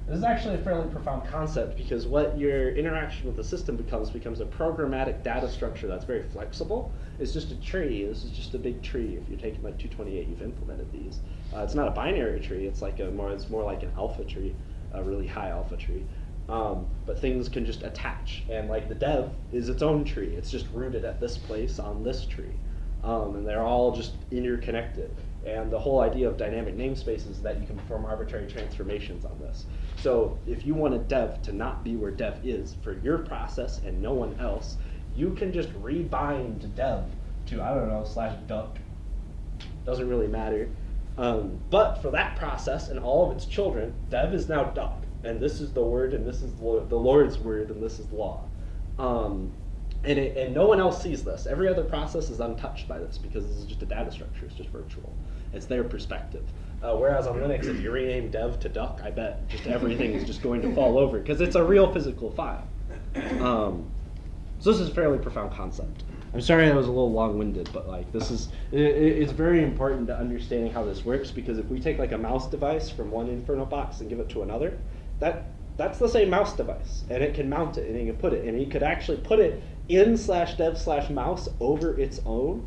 This is actually a fairly profound concept because what your interaction with the system becomes becomes a programmatic data structure that's very flexible. It's just a tree. This is just a big tree. If you're taking like 228, you've implemented these. Uh, it's not a binary tree. It's like a more. It's more like an alpha tree, a really high alpha tree. Um, but things can just attach, and like the dev is its own tree. It's just rooted at this place on this tree, um, and they're all just interconnected. And the whole idea of dynamic namespaces is that you can perform arbitrary transformations on this. So if you want a dev to not be where dev is for your process and no one else, you can just rebind dev to, I don't know, slash duck. Doesn't really matter. Um, but for that process and all of its children, dev is now duck. And this is the word, and this is the Lord's word, and this is law. Um, and, it, and no one else sees this. Every other process is untouched by this because this is just a data structure. It's just virtual. It's their perspective. Uh, whereas on Linux, if you rename dev to duck, I bet just everything is just going to fall over because it's a real physical file. Um, so this is a fairly profound concept. I'm sorry I was a little long-winded, but like this is it, it's very important to understanding how this works because if we take like a mouse device from one Inferno box and give it to another, that that's the same mouse device, and it can mount it and you can put it, and you could actually put it in slash dev slash mouse over its own,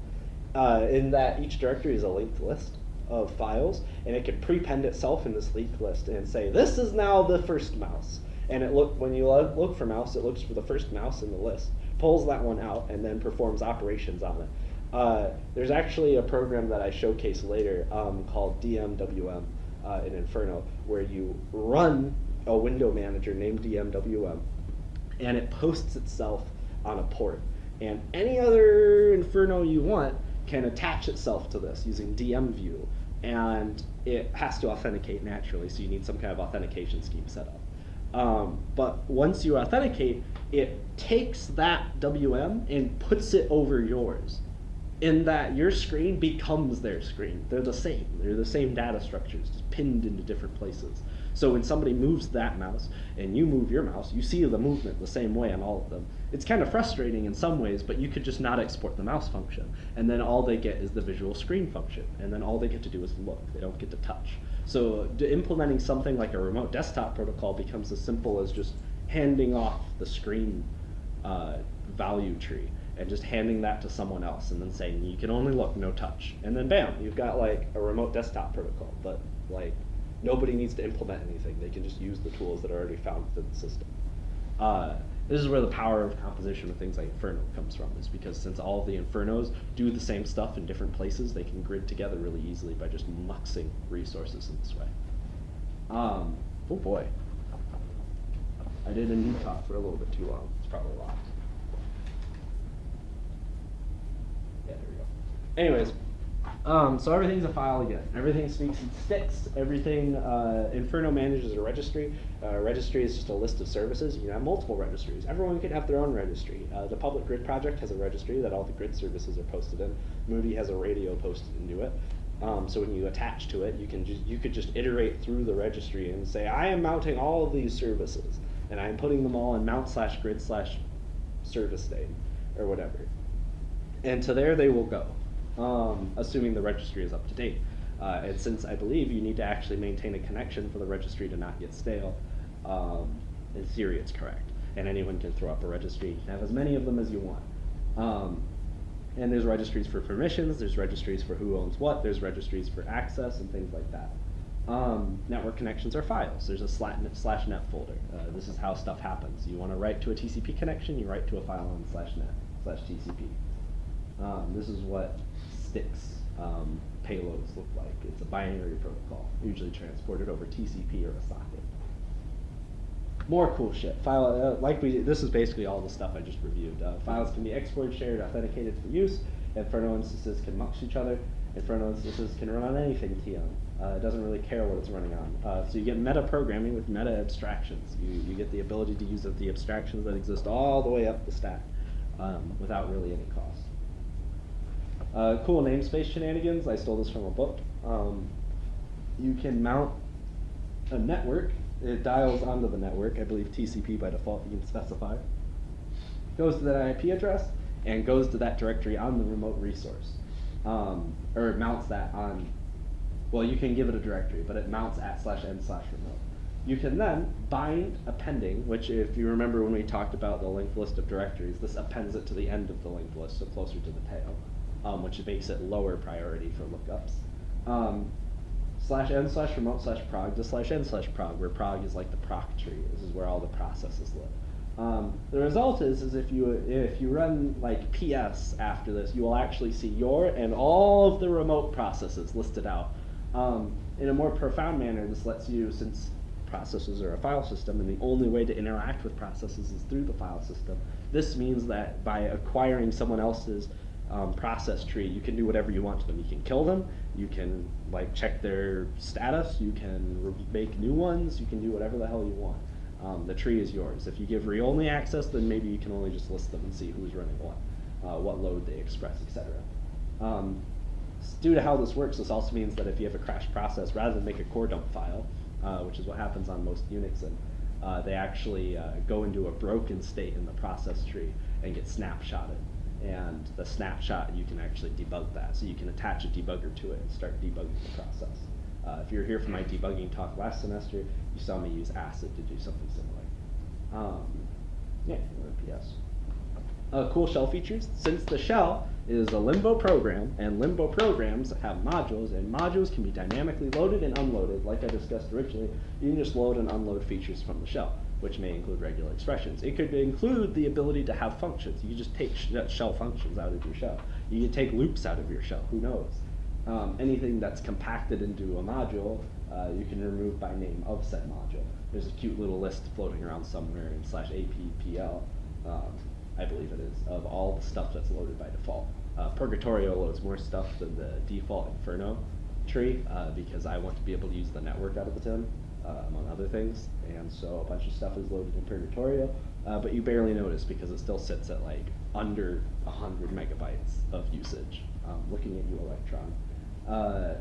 uh, in that each directory is a linked list of files, and it can prepend itself in this linked list and say this is now the first mouse. And it look when you lo- look for mouse, it looks for the first mouse in the list, pulls that one out, and then performs operations on it. Uh, there's actually a program that I showcase later um, called DMWM uh, in Inferno, where you run a window manager named DMWM, and it posts itself on a port. And any other Inferno you want can attach itself to this using DMView, and it has to authenticate naturally, so you need some kind of authentication scheme set up. Um, but once you authenticate, it takes that WM and puts it over yours. In that your screen becomes their screen. They're the same. They're the same data structures, just pinned into different places. So when somebody moves that mouse and you move your mouse, you see the movement the same way on all of them. It's kind of frustrating in some ways, but you could just not export the mouse function. And then all they get is the visual screen function. And then all they get to do is look. They don't get to touch. So implementing something like a remote desktop protocol becomes as simple as just handing off the screen uh, value tree and just handing that to someone else and then saying you can only look, no touch. And then bam, you've got like a remote desktop protocol. But like nobody needs to implement anything. They can just use the tools that are already found within the system. Uh, this is where the power of composition with things like Inferno comes from, is because since all of the Infernos do the same stuff in different places, they can grid together really easily by just muxing resources in this way. Um, oh boy. I did a new talk for a little bit too long. It's probably locked. Yeah, there we go. Anyways, Um, so everything's a file again. Everything speaks in Styx. Everything uh, Inferno manages a registry. Uh, registry is just a list of services. You can have multiple registries. Everyone can have their own registry. Uh, the Public Grid Project has a registry that all the grid services are posted in. Moody has a radio posted into it. Um, so when you attach to it, you can just you could just iterate through the registry and say, I am mounting all of these services, and I am putting them all in mount slash grid slash service name or whatever and to there they will go, um, assuming the registry is up to date. Uh, and since I believe you need to actually maintain a connection for the registry to not get stale, um, in theory it's correct. And anyone can throw up a registry. Have as many of them as you want. Um, and there's registries for permissions, there's registries for who owns what, there's registries for access and things like that. Um, network connections are files. There's a slash net, slash net folder. Uh, this is how stuff happens. You want to write to a TCP connection, you write to a file on slash net slash TCP. Um, this is what Styx um, payloads look like. It's a binary protocol, usually transported over TCP or a socket. More cool shit. File uh, like we. This is basically all the stuff I just reviewed. Uh, files can be exported, shared, authenticated for use. Inferno instances can mux each other. Inferno instances can run on anything TM. Uh, it doesn't really care what it's running on. Uh, so you get meta programming with meta abstractions. You, you get the ability to use the abstractions that exist all the way up the stack um, without really any cost. Uh, cool namespace shenanigans. I stole this from a book. Um, you can mount a network. It dials onto the network. I believe TCP by default you can specify. Goes to that IP address and goes to that directory on the remote resource. Um, or mounts that on, well, you can give it a directory, but it mounts at slash n slash remote. You can then bind appending, which if you remember when we talked about the linked list of directories, this appends it to the end of the linked list, so closer to the tail um, which makes it lower priority for lookups. Um, slash n slash remote slash prog to slash n slash prog, where prog is like the proc tree. This is where all the processes live. Um, the result is, is if you if you run like PS after this, you will actually see your and all of the remote processes listed out. Um, in a more profound manner, this lets you, since processes are a file system, and the only way to interact with processes is through the file system. This means that by acquiring someone else's um, process tree, you can do whatever you want to them. You can kill them, you can like check their status, you can make new ones, you can do whatever the hell you want. Um, the tree is yours. If you give read-only access, then maybe you can only just list them and see who's running what, uh, what load they express, etc. Um, due to how this works, this also means that if you have a crash process, rather than make a core dump file, uh, which is what happens on most Unix, and uh, they actually uh, go into a broken state in the process tree and get snapshotted and the snapshot you can actually debug that. So you can attach a debugger to it and start debugging the process. Uh, if you were here for my debugging talk last semester, you saw me use ACID to do something similar. Um, yeah, PS. Uh, cool shell features. Since the shell is a Limbo program, and Limbo programs have modules, and modules can be dynamically loaded and unloaded, like I discussed originally, you can just load and unload features from the shell, which may include regular expressions. It could include the ability to have functions. You just take sh- shell functions out of your shell. You could take loops out of your shell, who knows? Um, anything that's compacted into a module, uh, you can remove by name of said module. There's a cute little list floating around somewhere in slash APPL. Um, I believe it is, of all the stuff that's loaded by default. Uh, Purgatorio loads more stuff than the default Inferno tree uh, because I want to be able to use the network out of the tin, uh, among other things. And so a bunch of stuff is loaded in Purgatorio, uh, but you barely notice because it still sits at like under 100 megabytes of usage. Um, looking at you, Electron. Uh,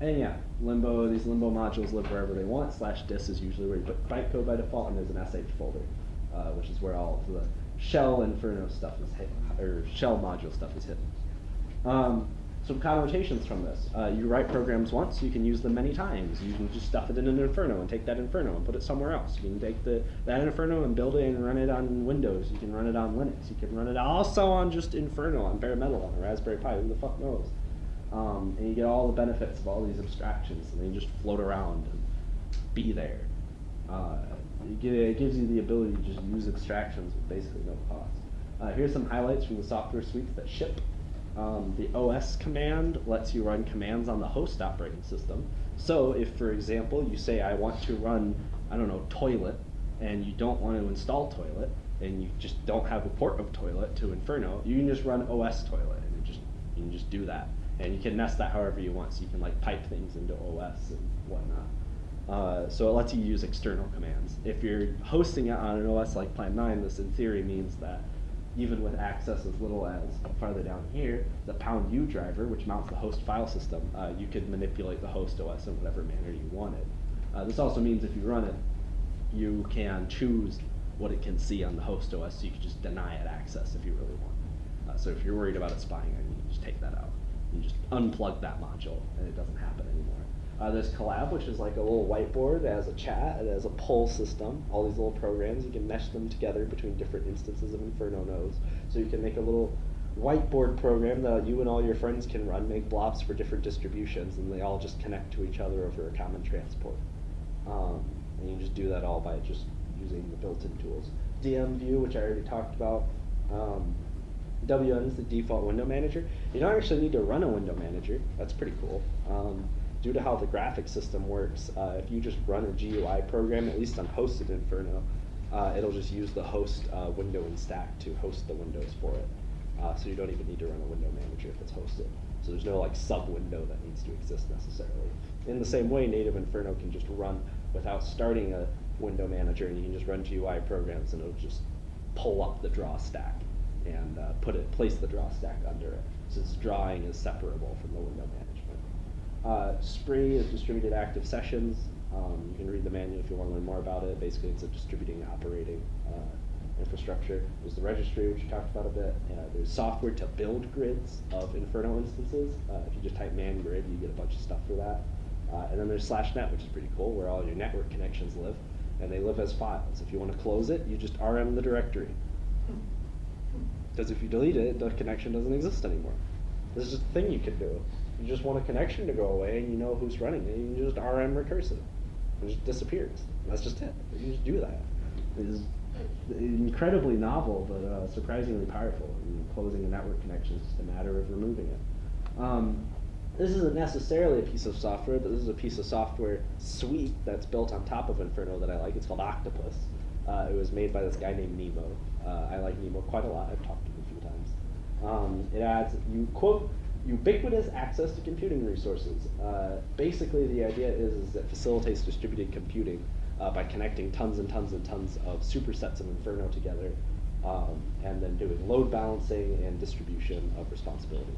and yeah, Limbo, these Limbo modules live wherever they want. Slash dis is usually where you put bytecode by default, and there's an sh folder, uh, which is where all of the shell Inferno stuff is hidden, or shell module stuff is hidden. Um, some connotations from this. Uh, you write programs once, you can use them many times. You can just stuff it in an Inferno and take that Inferno and put it somewhere else. You can take the that Inferno and build it and run it on Windows. You can run it on Linux. You can run it also on just Inferno on bare metal on a Raspberry Pi. Who the fuck knows? Um, and you get all the benefits of all these abstractions, and they just float around and be there. Uh, it, gives you the ability to just use abstractions with basically no cost. Uh, here's some highlights from the software suites that ship. Um, the OS command lets you run commands on the host operating system. So if, for example, you say I want to run, I don't know, toilet, and you don't want to install toilet, and you just don't have a port of toilet to Inferno, you can just run OS toilet, and just you can just do that. and you can nest that however you want. So you can like pipe things into OS and whatnot. Uh, so it lets you use external commands. If you're hosting it on an OS like Plan 9, this in theory means that even with access as little as farther down here, the pound U driver, which mounts the host file system, uh, you could manipulate the host OS in whatever manner you wanted. Uh, this also means if you run it, you can choose what it can see on the host OS, so you can just deny it access if you really want. Uh, so if you're worried about it spying on you, you just take that out. You just unplug that module, and it doesn't happen anymore. Uh, there's Collab, which is like a little whiteboard. It has a chat. It has a poll system. All these little programs. You can mesh them together between different instances of Inferno nodes. So you can make a little whiteboard program that you and all your friends can run, make blobs for different distributions, and they all just connect to each other over a common transport. Um, and you just do that all by just using the built-in tools. DM view, which I already talked about. Um, WM is the default window manager. You don't actually need to run a window manager. That's pretty cool. Um, due to how the graphic system works, uh, if you just run a GUI program, at least on hosted Inferno, uh, it'll just use the host uh, window and stack to host the windows for it. Uh, so you don't even need to run a window manager if it's hosted. So there's no like sub window that needs to exist necessarily. In the same way, native Inferno can just run without starting a window manager, and you can just run GUI programs, and it'll just pull up the draw stack and uh, put it place the draw stack under it. Since drawing is separable from the window management. Uh, Spree is distributed active sessions. Um, you can read the manual if you want to learn more about it. Basically, it's a distributing operating uh, infrastructure. There's the registry, which we talked about a bit. Uh, there's software to build grids of Inferno instances. Uh, if you just type man grid, you get a bunch of stuff for that. Uh, and then there's slash net, which is pretty cool, where all your network connections live. And they live as files. If you want to close it, you just RM the directory. Because if you delete it, the connection doesn't exist anymore. This is just a thing you can do. You just want a connection to go away and you know who's running it. You just RM recursive. It just disappears. That's just it. You just do that. It is incredibly novel, but uh, surprisingly powerful. Closing a network connection is just a matter of removing it. Um, this isn't necessarily a piece of software, but this is a piece of software suite that's built on top of Inferno that I like. It's called Octopus. Uh, it was made by this guy named Nemo. Uh, I like Nemo quite a lot. I've talked to him a few times. Um, it adds, you quote, ubiquitous access to computing resources. Uh, basically, the idea is, is it facilitates distributed computing uh, by connecting tons and tons and tons of supersets of Inferno together, um, and then doing load balancing and distribution of responsibility.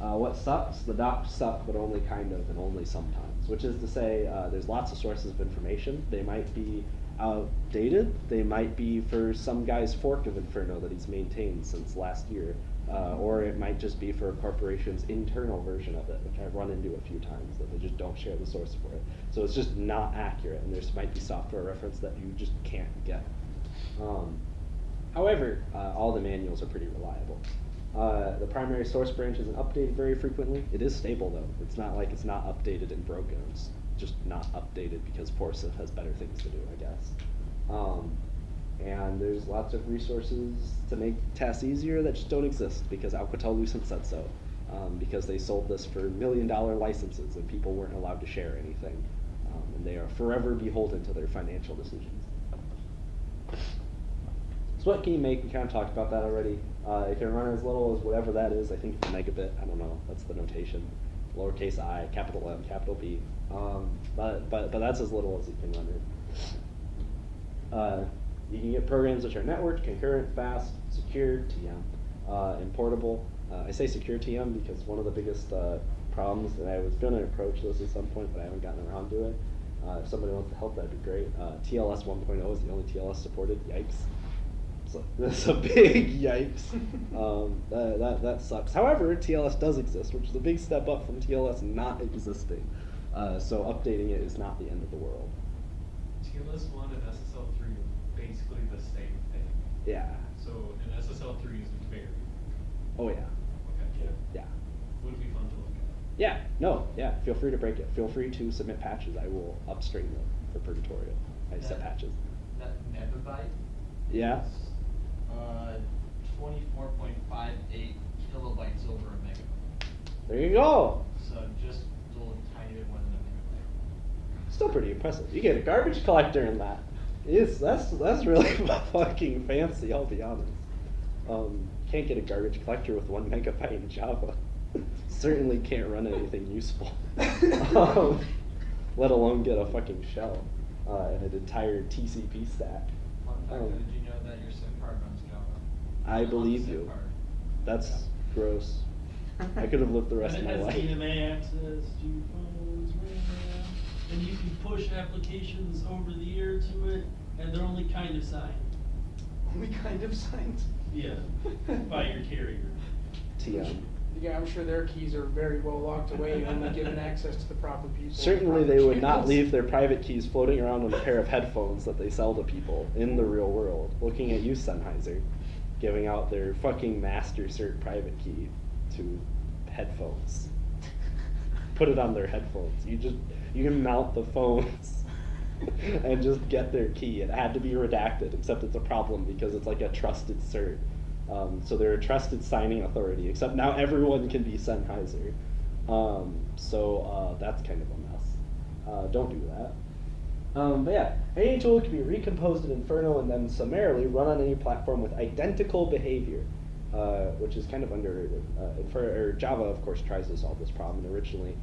Uh, what sucks? The docs suck, but only kind of and only sometimes. Which is to say, uh, there's lots of sources of information. They might be outdated. They might be for some guy's fork of Inferno that he's maintained since last year. Uh, or it might just be for a corporation's internal version of it, which I've run into a few times, that they just don't share the source for it. So it's just not accurate, and there might be software reference that you just can't get. Um, however, uh, all the manuals are pretty reliable. Uh, the primary source branch isn't updated very frequently. It is stable though. It's not like it's not updated and broken. It's just not updated because Forsyth has better things to do, I guess. Um, and there's lots of resources to make tasks easier that just don't exist because Alcatel Lucent said so. Um, because they sold this for million dollar licenses and people weren't allowed to share anything. Um, and they are forever beholden to their financial decisions. So what can you make? We kind of talked about that already. Uh, it can run as little as whatever that is. I think it's a megabit. I don't know. That's the notation. Lowercase i, capital M, capital B. Um, but, but, but that's as little as you can run it. Uh, you can get programs which are networked, concurrent, fast, secure, TM, uh, and portable. Uh, I say secure TM because one of the biggest uh, problems, and I was going to approach this at some point, but I haven't gotten around to it. Uh, if somebody wants to help, that'd be great. Uh, TLS 1.0 is the only TLS supported. Yikes. So *laughs* that's a big yikes. *laughs* Um, that, that, that sucks. However, TLS does exist, which is a big step up from TLS not existing. Uh, so updating it is not the end of the world. TLS one and SSL three are basically the same thing. Yeah. So, and SSL three is very, Oh yeah. okay, Yeah. Yeah. would be fun to look at. Yeah. No. Yeah. Feel free to break it. Feel free to submit patches. I will upstream them for Purgatorio. I set patches. That megabyte? Yeah. is, Uh, twenty-four point five eight kilobytes over a megabyte. There you go. So just a little tiny bit more than a megabyte. Still pretty impressive. You get a garbage collector in that. It's, that's that's really *laughs* fucking fancy. I'll be honest. Um, can't get a garbage collector with one megabyte in Java. *laughs* certainly can't run anything useful. *laughs* um, let alone get a fucking shell uh, and an entire TCP stack. Fun fact, Um, did you know that your SIM card runs Java? I believe you. card. That's gross. I could have lived the rest of And my it has life. DMA access to phones, RAM, and you can push applications over the air to it, and they're only kind of signed. Only kind of signs. Yeah, *laughs* by your carrier. TM. Yeah, I'm sure their keys are very well locked away, only given *laughs* access to the proper people. Certainly, they would not leave their private keys floating around on a pair of headphones that they sell to people in the real world. Looking at you, Sennheiser, giving out their fucking master cert private key to headphones. *laughs* Put it on their headphones. You just you can mount the phones *laughs* and just get their key. It had to be redacted, except it's a problem because it's like a trusted cert. Um, so they're a trusted signing authority. Except now everyone can be Sennheiser. Um, so uh, that's kind of a mess. Uh, don't do that. Um, but yeah, any tool can be recomposed in Inferno and then summarily run on any platform with identical behavior, uh, which is kind of underrated. Uh, Infer- Java, of course, tries to solve this problem. And originally,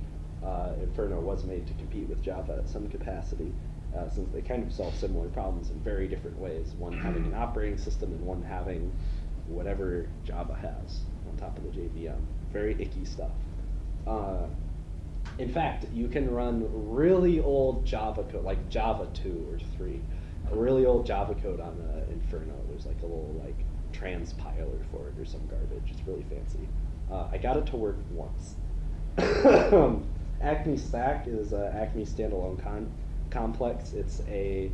uh, Inferno was made to compete with Java at some capacity, uh, since they kind of solve similar problems in very different ways. One having an operating system and one having whatever Java has on top of the JVM. Very icky stuff. Uh, in fact, you can run really old Java code, like Java 2 or 3, a really old Java code on uh, Inferno. There's like a little like transpiler for it or some garbage. It's really fancy. Uh, I got it to work once. *coughs* Acme SAC is uh, Acme standalone con- complex. It's a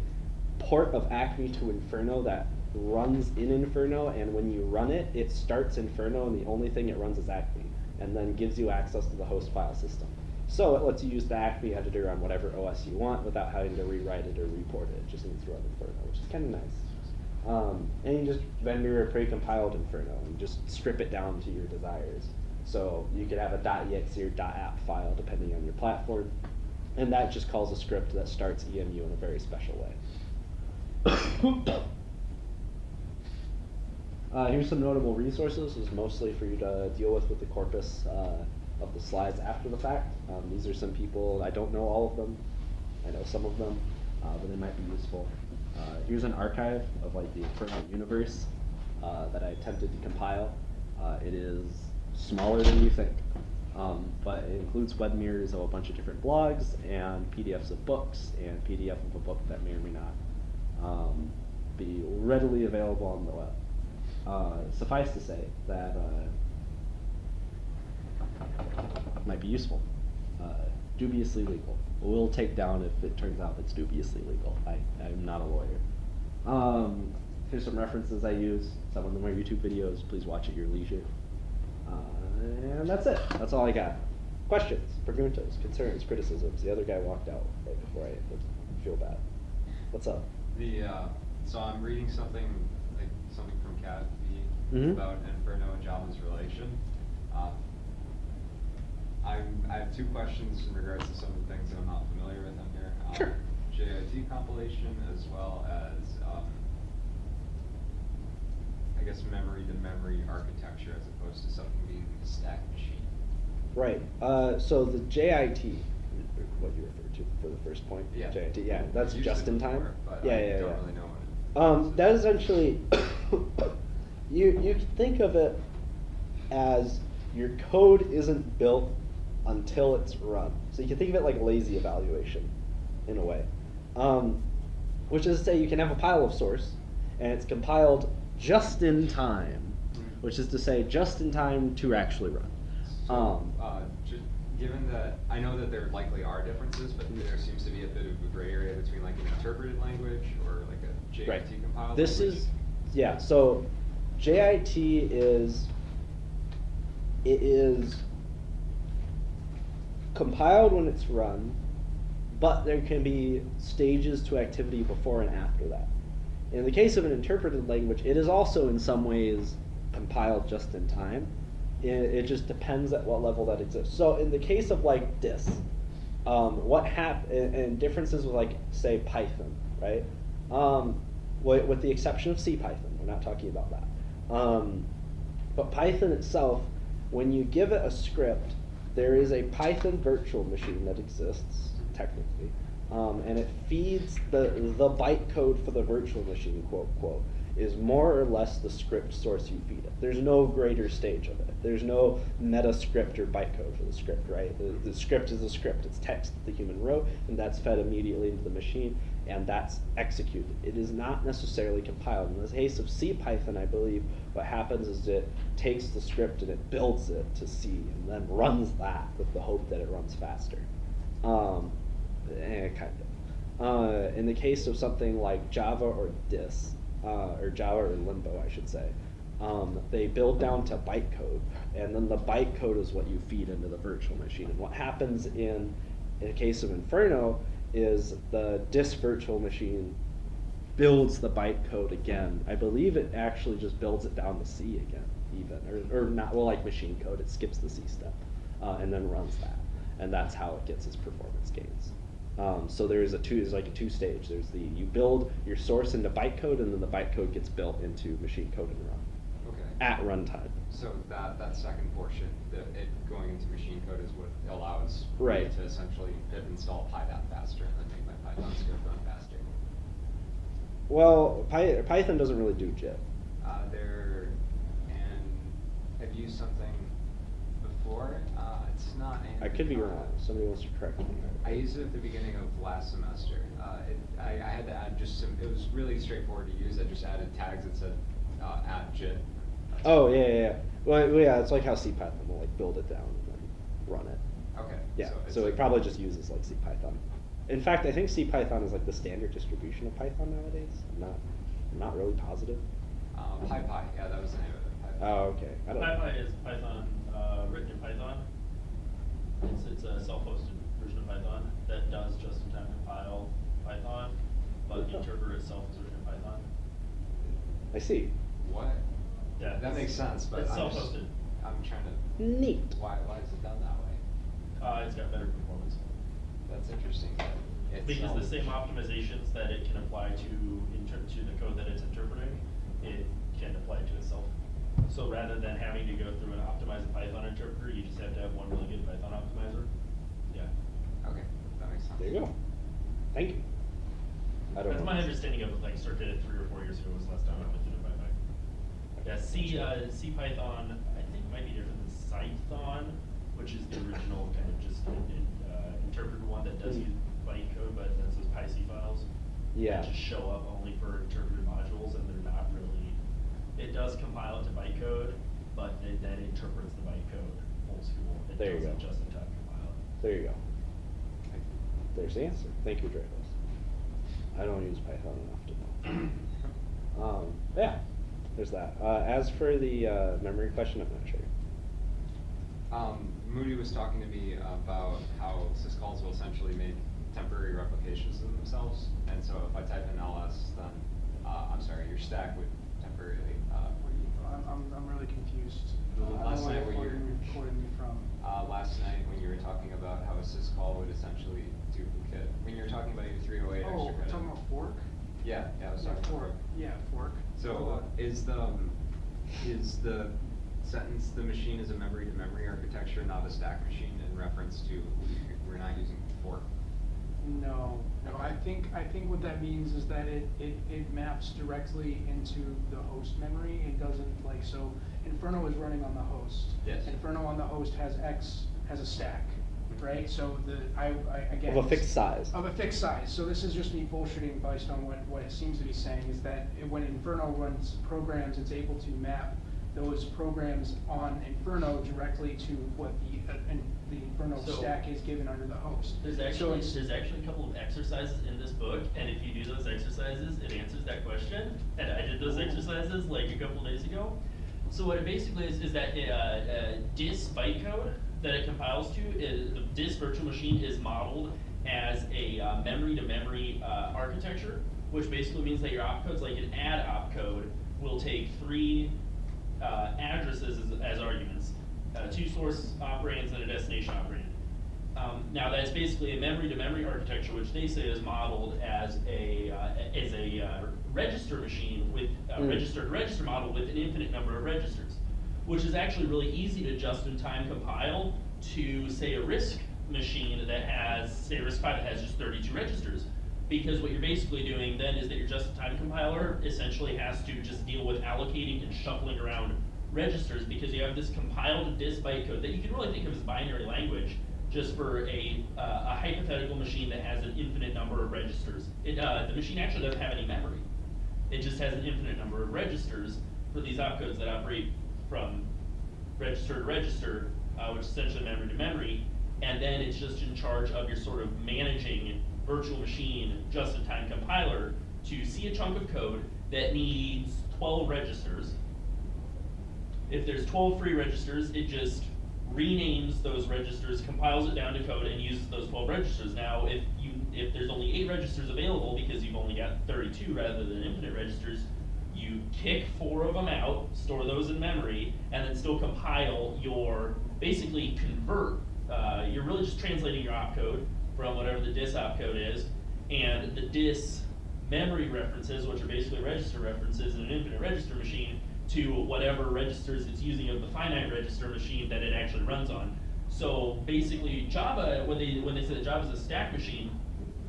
port of Acme to Inferno that runs in Inferno, and when you run it, it starts Inferno, and the only thing it runs is Acme, and then gives you access to the host file system. So it lets you use the Acme editor on whatever OS you want without having to rewrite it or report it. It just needs to run Inferno, which is kind of nice. Um, and you just vendor a pre-compiled Inferno and just strip it down to your desires. So you could have a .exe or .app file depending on your platform, and that just calls a script that starts EMU in a very special way. *coughs* Uh, here's some notable resources. This is mostly for you to deal with with the corpus uh, of the slides after the fact. Um, these are some people, I don't know all of them. I know some of them, uh, but they might be useful. Uh, here's an archive of like the Inferno universe uh, that I attempted to compile. Uh, it is smaller than you think, um, but it includes web mirrors of a bunch of different blogs and PDFs of books and PDF of a book that may or may not um, be readily available on the web. Uh, suffice to say that uh, might be useful. Uh, dubiously legal. We'll take down if it turns out it's dubiously legal. I, I'm not a lawyer. Um, here's some references I use. Some of them are YouTube videos. Please watch at your leisure. And that's it. That's all I got. Questions, preguntas, concerns, criticisms. The other guy walked out right before I feel bad. What's up? The, uh, so I'm reading something, like, something from Cat V Mhm. about Inferno and Java's relation. Um, I'm, I have two questions in regards to some of the things that I'm not familiar with in here. Um, Sure. JIT compilation as well as, um, I guess memory-to-memory architecture as opposed to something being a stack machine. Right. Uh, so the JIT, what you referred to for the first point. Yeah. JIT. Yeah, that's just in time. before, But yeah, I yeah, don't yeah. really know what it Um, that is essentially, *coughs* you you think of it as your code isn't built until it's run. So you can think of it like lazy evaluation, in a way. Um, which is to say, you can have a pile of source, and it's compiled just in time, which is to say, just in time to actually run. So, Um, uh, ju- given that, I know that there likely are differences, but there seems to be a bit of a gray area between like an interpreted language or like a JIT Right. compiled This language. is, yeah, so JIT is, it is compiled when it's run, but there can be stages to activity before and after that. In the case of an interpreted language, it is also in some ways compiled just in time. It, it just depends at what level that exists. So in the case of like this, um, what hap- and, and differences with like say Python, right? Um, with, with the exception of C Python, we're not talking about that. Um, but Python itself, When you give it a script, there is a Python virtual machine that exists technically, um, and it feeds the the bytecode for the virtual machine, quote quote, is more or less the script source you feed it. There's no greater stage of it. There's no meta script or bytecode for the script, right? The, the script is a script. It's text that the human wrote, and that's fed immediately into the machine, and that's executed. It is not necessarily compiled. In the case of CPython, I believe what happens is it takes the script and it builds it to C, and then runs that with the hope that it runs faster. Um, eh, kind of. Uh, in the case of something like Java or Dis, uh, or Java or Limbo, I should say, um, they build down to bytecode, and then the bytecode is what you feed into the virtual machine. And what happens in, in the case of Inferno is the Dis virtual machine builds the bytecode again. I believe it actually just builds it down to C again, even, or, or not, well, like machine code, it skips the C step, uh, and then runs that. And that's how it gets its performance gains. Um, so there's a two, there's like a two stage. There's the, you build your source into bytecode, and then the bytecode gets built into machine code and run Okay. at runtime. So that, that second portion, the, it going into machine code is what allows me Right. to essentially pip install PyDot faster and then make my Python script run faster. Well, Py- Python doesn't really do JIT. Uh, there, and I've used something before, it's not. I could be wrong. Somebody wants to correct me. I used it at the beginning of last semester. Uh, it, I, I had to add just some, it was really straightforward to use. I just added tags that said, uh, at JIT. Oh yeah, yeah, yeah. Well, well, yeah, it's like how CPython will like build it down and then run it. Okay. Yeah. it's So, it like- probably just uses like CPython. In fact, I think CPython is like the standard distribution of Python nowadays. I'm not, I'm not really positive. Um, PyPy, yeah, that was the name of it. PyPy. Oh, okay. I don't. PyPy is Python, uh, written in Python. It's, it's a self-hosted version of Python that does just-in-time compile Python, but the interpreter itself is written in Python. I see. What? Yeah. That makes sense, but It's I'm just, self-hosted. I'm trying to, Neat. why, why is it done that way? Uh, it's got better performance. That's interesting. that it's Because the same optimizations that it can apply to inter, to the code that it's interpreting, it can apply to itself. So rather than having to go through and optimize a Python interpreter, you just have to have one really good Python optimizer. Yeah. Okay, that makes sense. There you go. Thank you. I don't That's know. my understanding of it, like, circa three or four years ago was the last time I went through the Python. Yeah, C, uh, C Python, I think might be different than Cython, which is the original kind of just, uh, interpreted one that does use bytecode, but that says PyC files. Yeah. That just show up only for interpreted modules, and they're not really, it does compile it to bytecode, but it then interprets the bytecode old school. It There you doesn't go. just in time compile it. There you go. There's the answer. Thank you, Dreyfus. I don't use Python enough to know. um, yeah, there's that. Uh, as for the uh, memory question, I'm not sure. Um, Moody was talking to me about how syscalls will essentially make temporary replications of themselves. And so if I type in ls, then, uh, I'm sorry, your stack would temporarily, I'm, I'm, I'm really confused. The Uh, I don't last know night when you're me from. uh, last night when you were talking about how a syscall would essentially duplicate, when you were talking about your three oh eight extra Oh, credit. we're talking about fork? Yeah, yeah, I was Yeah, talking about fork. Yeah, fork. So uh, is the, um, is the sentence, the machine is a memory-to-memory architecture, not a stack machine in reference to, we're not using fork? No, no, I think, I think what that means is that it, it, it maps directly into the host memory. It doesn't like, so Inferno is running on the host. Yes. Inferno on the host has X, has a stack, right? So the, I, I, again. Of a fixed size. Of a fixed size. So this is just me bullshitting based on what, what it seems to be saying, is that it- when Inferno runs programs, it's able to map those programs on Inferno directly to what the, uh, in- the Inferno So- stack is given under the host. There's So actually, it's- there's actually a couple of exercises in this book, and if you do those exercises, it answers that question. And I did those exercises like a couple days ago. So what it basically is, is that uh, uh, dis bytecode that it compiles to, is, the dis virtual machine is modeled as a uh, memory-to-memory uh, architecture, which basically means that your opcodes, like an add opcode, will take three uh, addresses as, as arguments, uh, two source operands and a destination operand. Um, now that's basically a memory-to-memory architecture, which they say is modeled as a uh, as a uh, register machine with a Mm. register-to-register model with an infinite number of registers. which is actually really easy to just-in-time compile to, say, a RISC machine that has, say, a RISC V that has just thirty-two registers. Because what you're basically doing then is that your just-in-time compiler essentially has to just deal with allocating and shuffling around registers because you have this compiled Dis bytecode that you can really think of as binary language just for a, uh, a hypothetical machine that has an infinite number of registers. It, uh, the machine actually doesn't have any memory. It just has an infinite number of registers for these opcodes that operate from register to register, uh, which is essentially memory to memory. And then it's just in charge of your sort of managing virtual machine just-in-time compiler to see a chunk of code that needs twelve registers. If there's twelve free registers, it just renames those registers, compiles it down to code, and uses those twelve registers. Now, if you, if there's only eight registers available because you've only got thirty-two rather than infinite registers, you kick four of them out, store those in memory, and then still compile your, basically convert, uh, you're really just translating your opcode from whatever the dis opcode is, and the dis memory references, which are basically register references in an infinite register machine, to whatever registers it's using of the finite register machine that it actually runs on. So basically Java, when they, when they say that Java is a stack machine,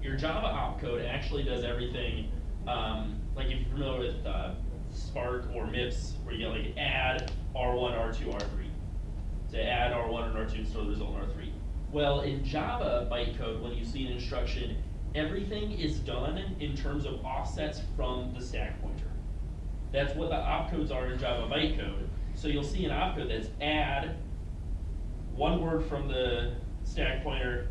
your Java opcode actually does everything, um, like if you're familiar with, uh, SPARC or MIPS, where you get like add R1, R2, R3. To add R1 and R2 and store the result in R3. Well, in Java bytecode, when you see an instruction, everything is done in terms of offsets from the stack pointer. That's what the opcodes are in Java bytecode. So you'll see an opcode that's add, one word from the stack pointer,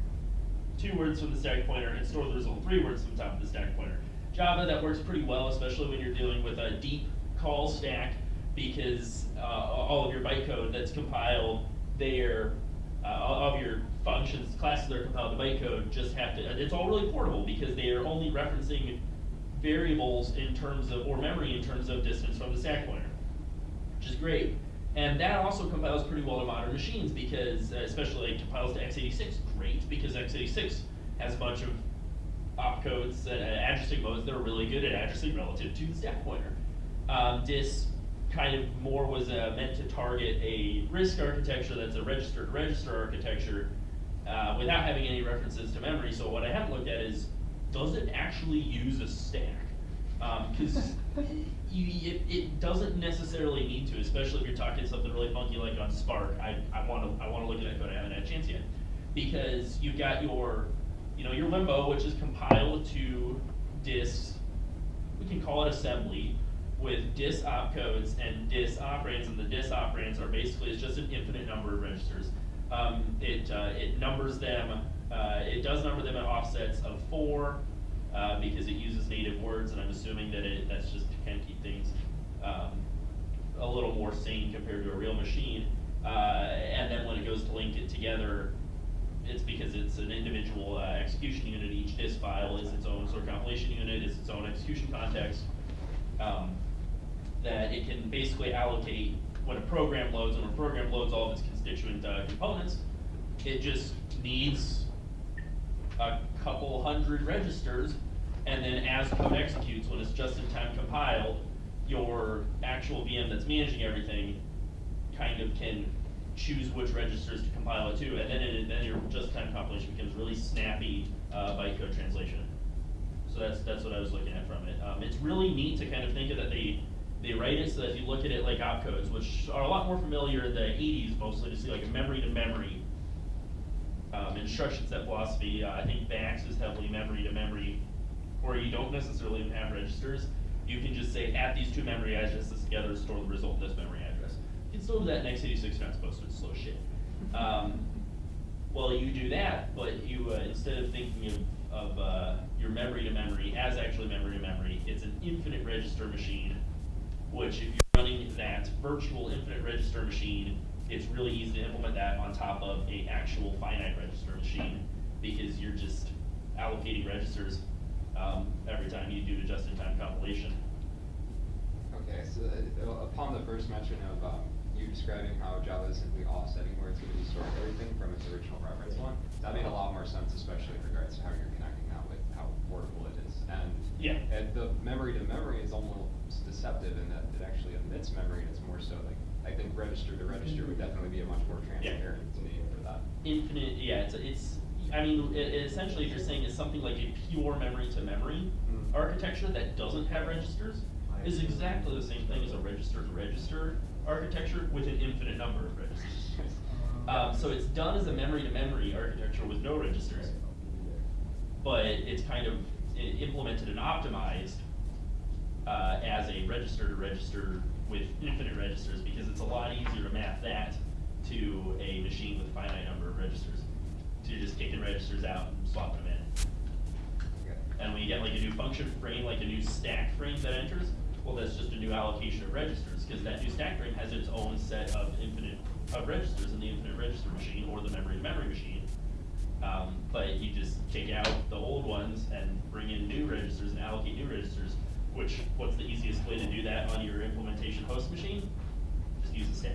two words from the stack pointer, and store the result, three words from the top of the stack pointer. Java, that works pretty well, especially when you're dealing with a deep call stack, because uh, all of your bytecode that's compiled there, uh, all of your functions, classes that are compiled to bytecode just have to, it's all really portable because they are only referencing variables in terms of, or memory in terms of distance from the stack pointer, which is great. And that also compiles pretty well to modern machines because, uh, especially like compiles to x86, great, because x86 has a bunch of opcodes, uh, addressing modes that are really good at addressing relative to the stack pointer. Um, kind of more was uh, meant to target a RISC architecture that's a register-to-register architecture uh, without having any references to memory. So what I haven't looked at is, does it actually use a stack? Because *laughs* you, it, it doesn't necessarily need to, especially if you're talking something really funky like on SPARC. I, I want to I want to look at that code. I haven't had a chance yet because you've got your you know your limbo, which is compiled to dis. We can call it assembly with dis opcodes and dis operands, and the dis operands are basically it's just an infinite number of registers. Um, it uh, it numbers them. Uh, it does number them at offsets of four uh, because it uses native words, and I'm assuming that it that's just to kind of keep things um, a little more sane compared to a real machine. Uh, and then when it goes to link it together, it's because it's an individual uh, execution unit. Each dis file is its own sort of compilation unit, is its own execution context. Um, that it can basically allocate when a program loads, and when a program loads all of its constituent uh, components, it just needs a couple hundred registers, and then as code executes, when it's just in time compiled, your actual VM that's managing everything kind of can choose which registers to compile it to, and then it, then your just-in-time compilation becomes really snappy uh, bytecode translation. So that's that's what I was looking at from it. Um, it's really neat to kind of think of that they they write it so that if you look at it like opcodes, which are a lot more familiar in the 80s mostly to see like a memory to memory um, instruction set philosophy. Uh, I think VAX is heavily memory to memory, where you don't necessarily even have registers. You can just say at these two memory addresses together, store the result in this memory address. You can still do that in x86 not supposed to, it's slow shit. Um, well, you do that, but you, uh, instead of thinking of, of uh, your memory to memory as actually memory to memory, it's an infinite register machine, which if you're running that virtual infinite register machine, it's really easy to implement that on top of a actual finite register machine, because you're just allocating registers um, every time you do a just-in-time compilation. Okay, so uh, upon the first mention of um, you describing how Java is simply offsetting where it's going to be storing everything from its original reference one, that made a lot more sense, especially in regards to how you're connecting that with how portable it is. And, Yeah. and the memory to memory is almost deceptive in that it actually omits memory, and it's more so like I think register to register would definitely be a much more transparent name for that. Infinite, yeah, it's, it's, I mean, it, it essentially, if you're saying it's something like a pure memory to memory Mm. architecture that doesn't have registers, is exactly the same thing as a register to register architecture with an infinite number of registers. *laughs* Um, so it's done as a memory to memory architecture with no registers. But it's kind of implemented and optimized, uh, as a register to register with infinite registers, because it's a lot easier to map that to a machine with a finite number of registers. So you're just kicking registers out and swapping them in. Okay. And when you get like a new function frame, like a new stack frame that enters, well, that's just a new allocation of registers, because that new stack frame has its own set of infinite, of registers in the infinite register machine or the memory to memory machine. Um, but you just kick out the old ones and bring in new registers and allocate new registers, which, what's the easiest way to do that on your implementation host machine? Just use a stack.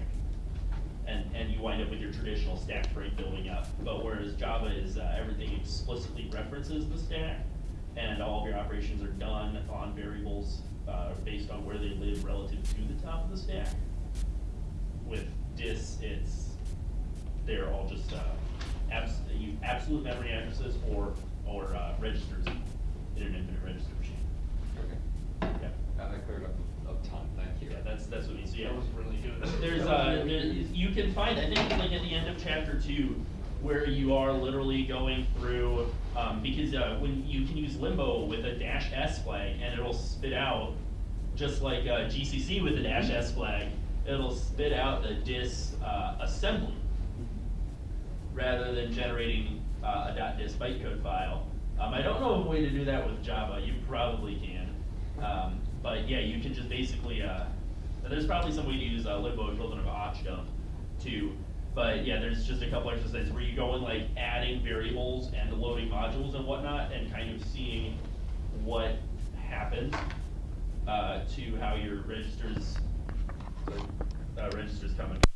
And, and you wind up with your traditional stack frame building up. But whereas Java is, uh, everything explicitly references the stack, and all of your operations are done on variables, uh, based on where they live relative to the top of the stack. With dis, it's, they're all just, uh, abs, absolute memory addresses or, or, uh, registers in an infinite register. Yeah. Cleared up a ton, thank you. Yeah, that's, that's what you see. That was really good. There's, uh, really there, you can find, I think it's like at the end of chapter two, where you are literally going through, um, because, uh, when you can use limbo with a dash S flag, and it'll spit out, just like, uh, GCC with a dash S flag, it'll spit out the dis, uh, assembly, rather than generating, uh, a .dis bytecode file. Um, I don't know of a way to do that with Java, you probably can. Um, but yeah, you can just basically, uh, there's probably some way to use uh, limbo equivalent of objdump too. But yeah, there's just a couple exercises where you go in like adding variables and loading modules and whatnot and kind of seeing what happens uh, to how your registers, uh, registers come and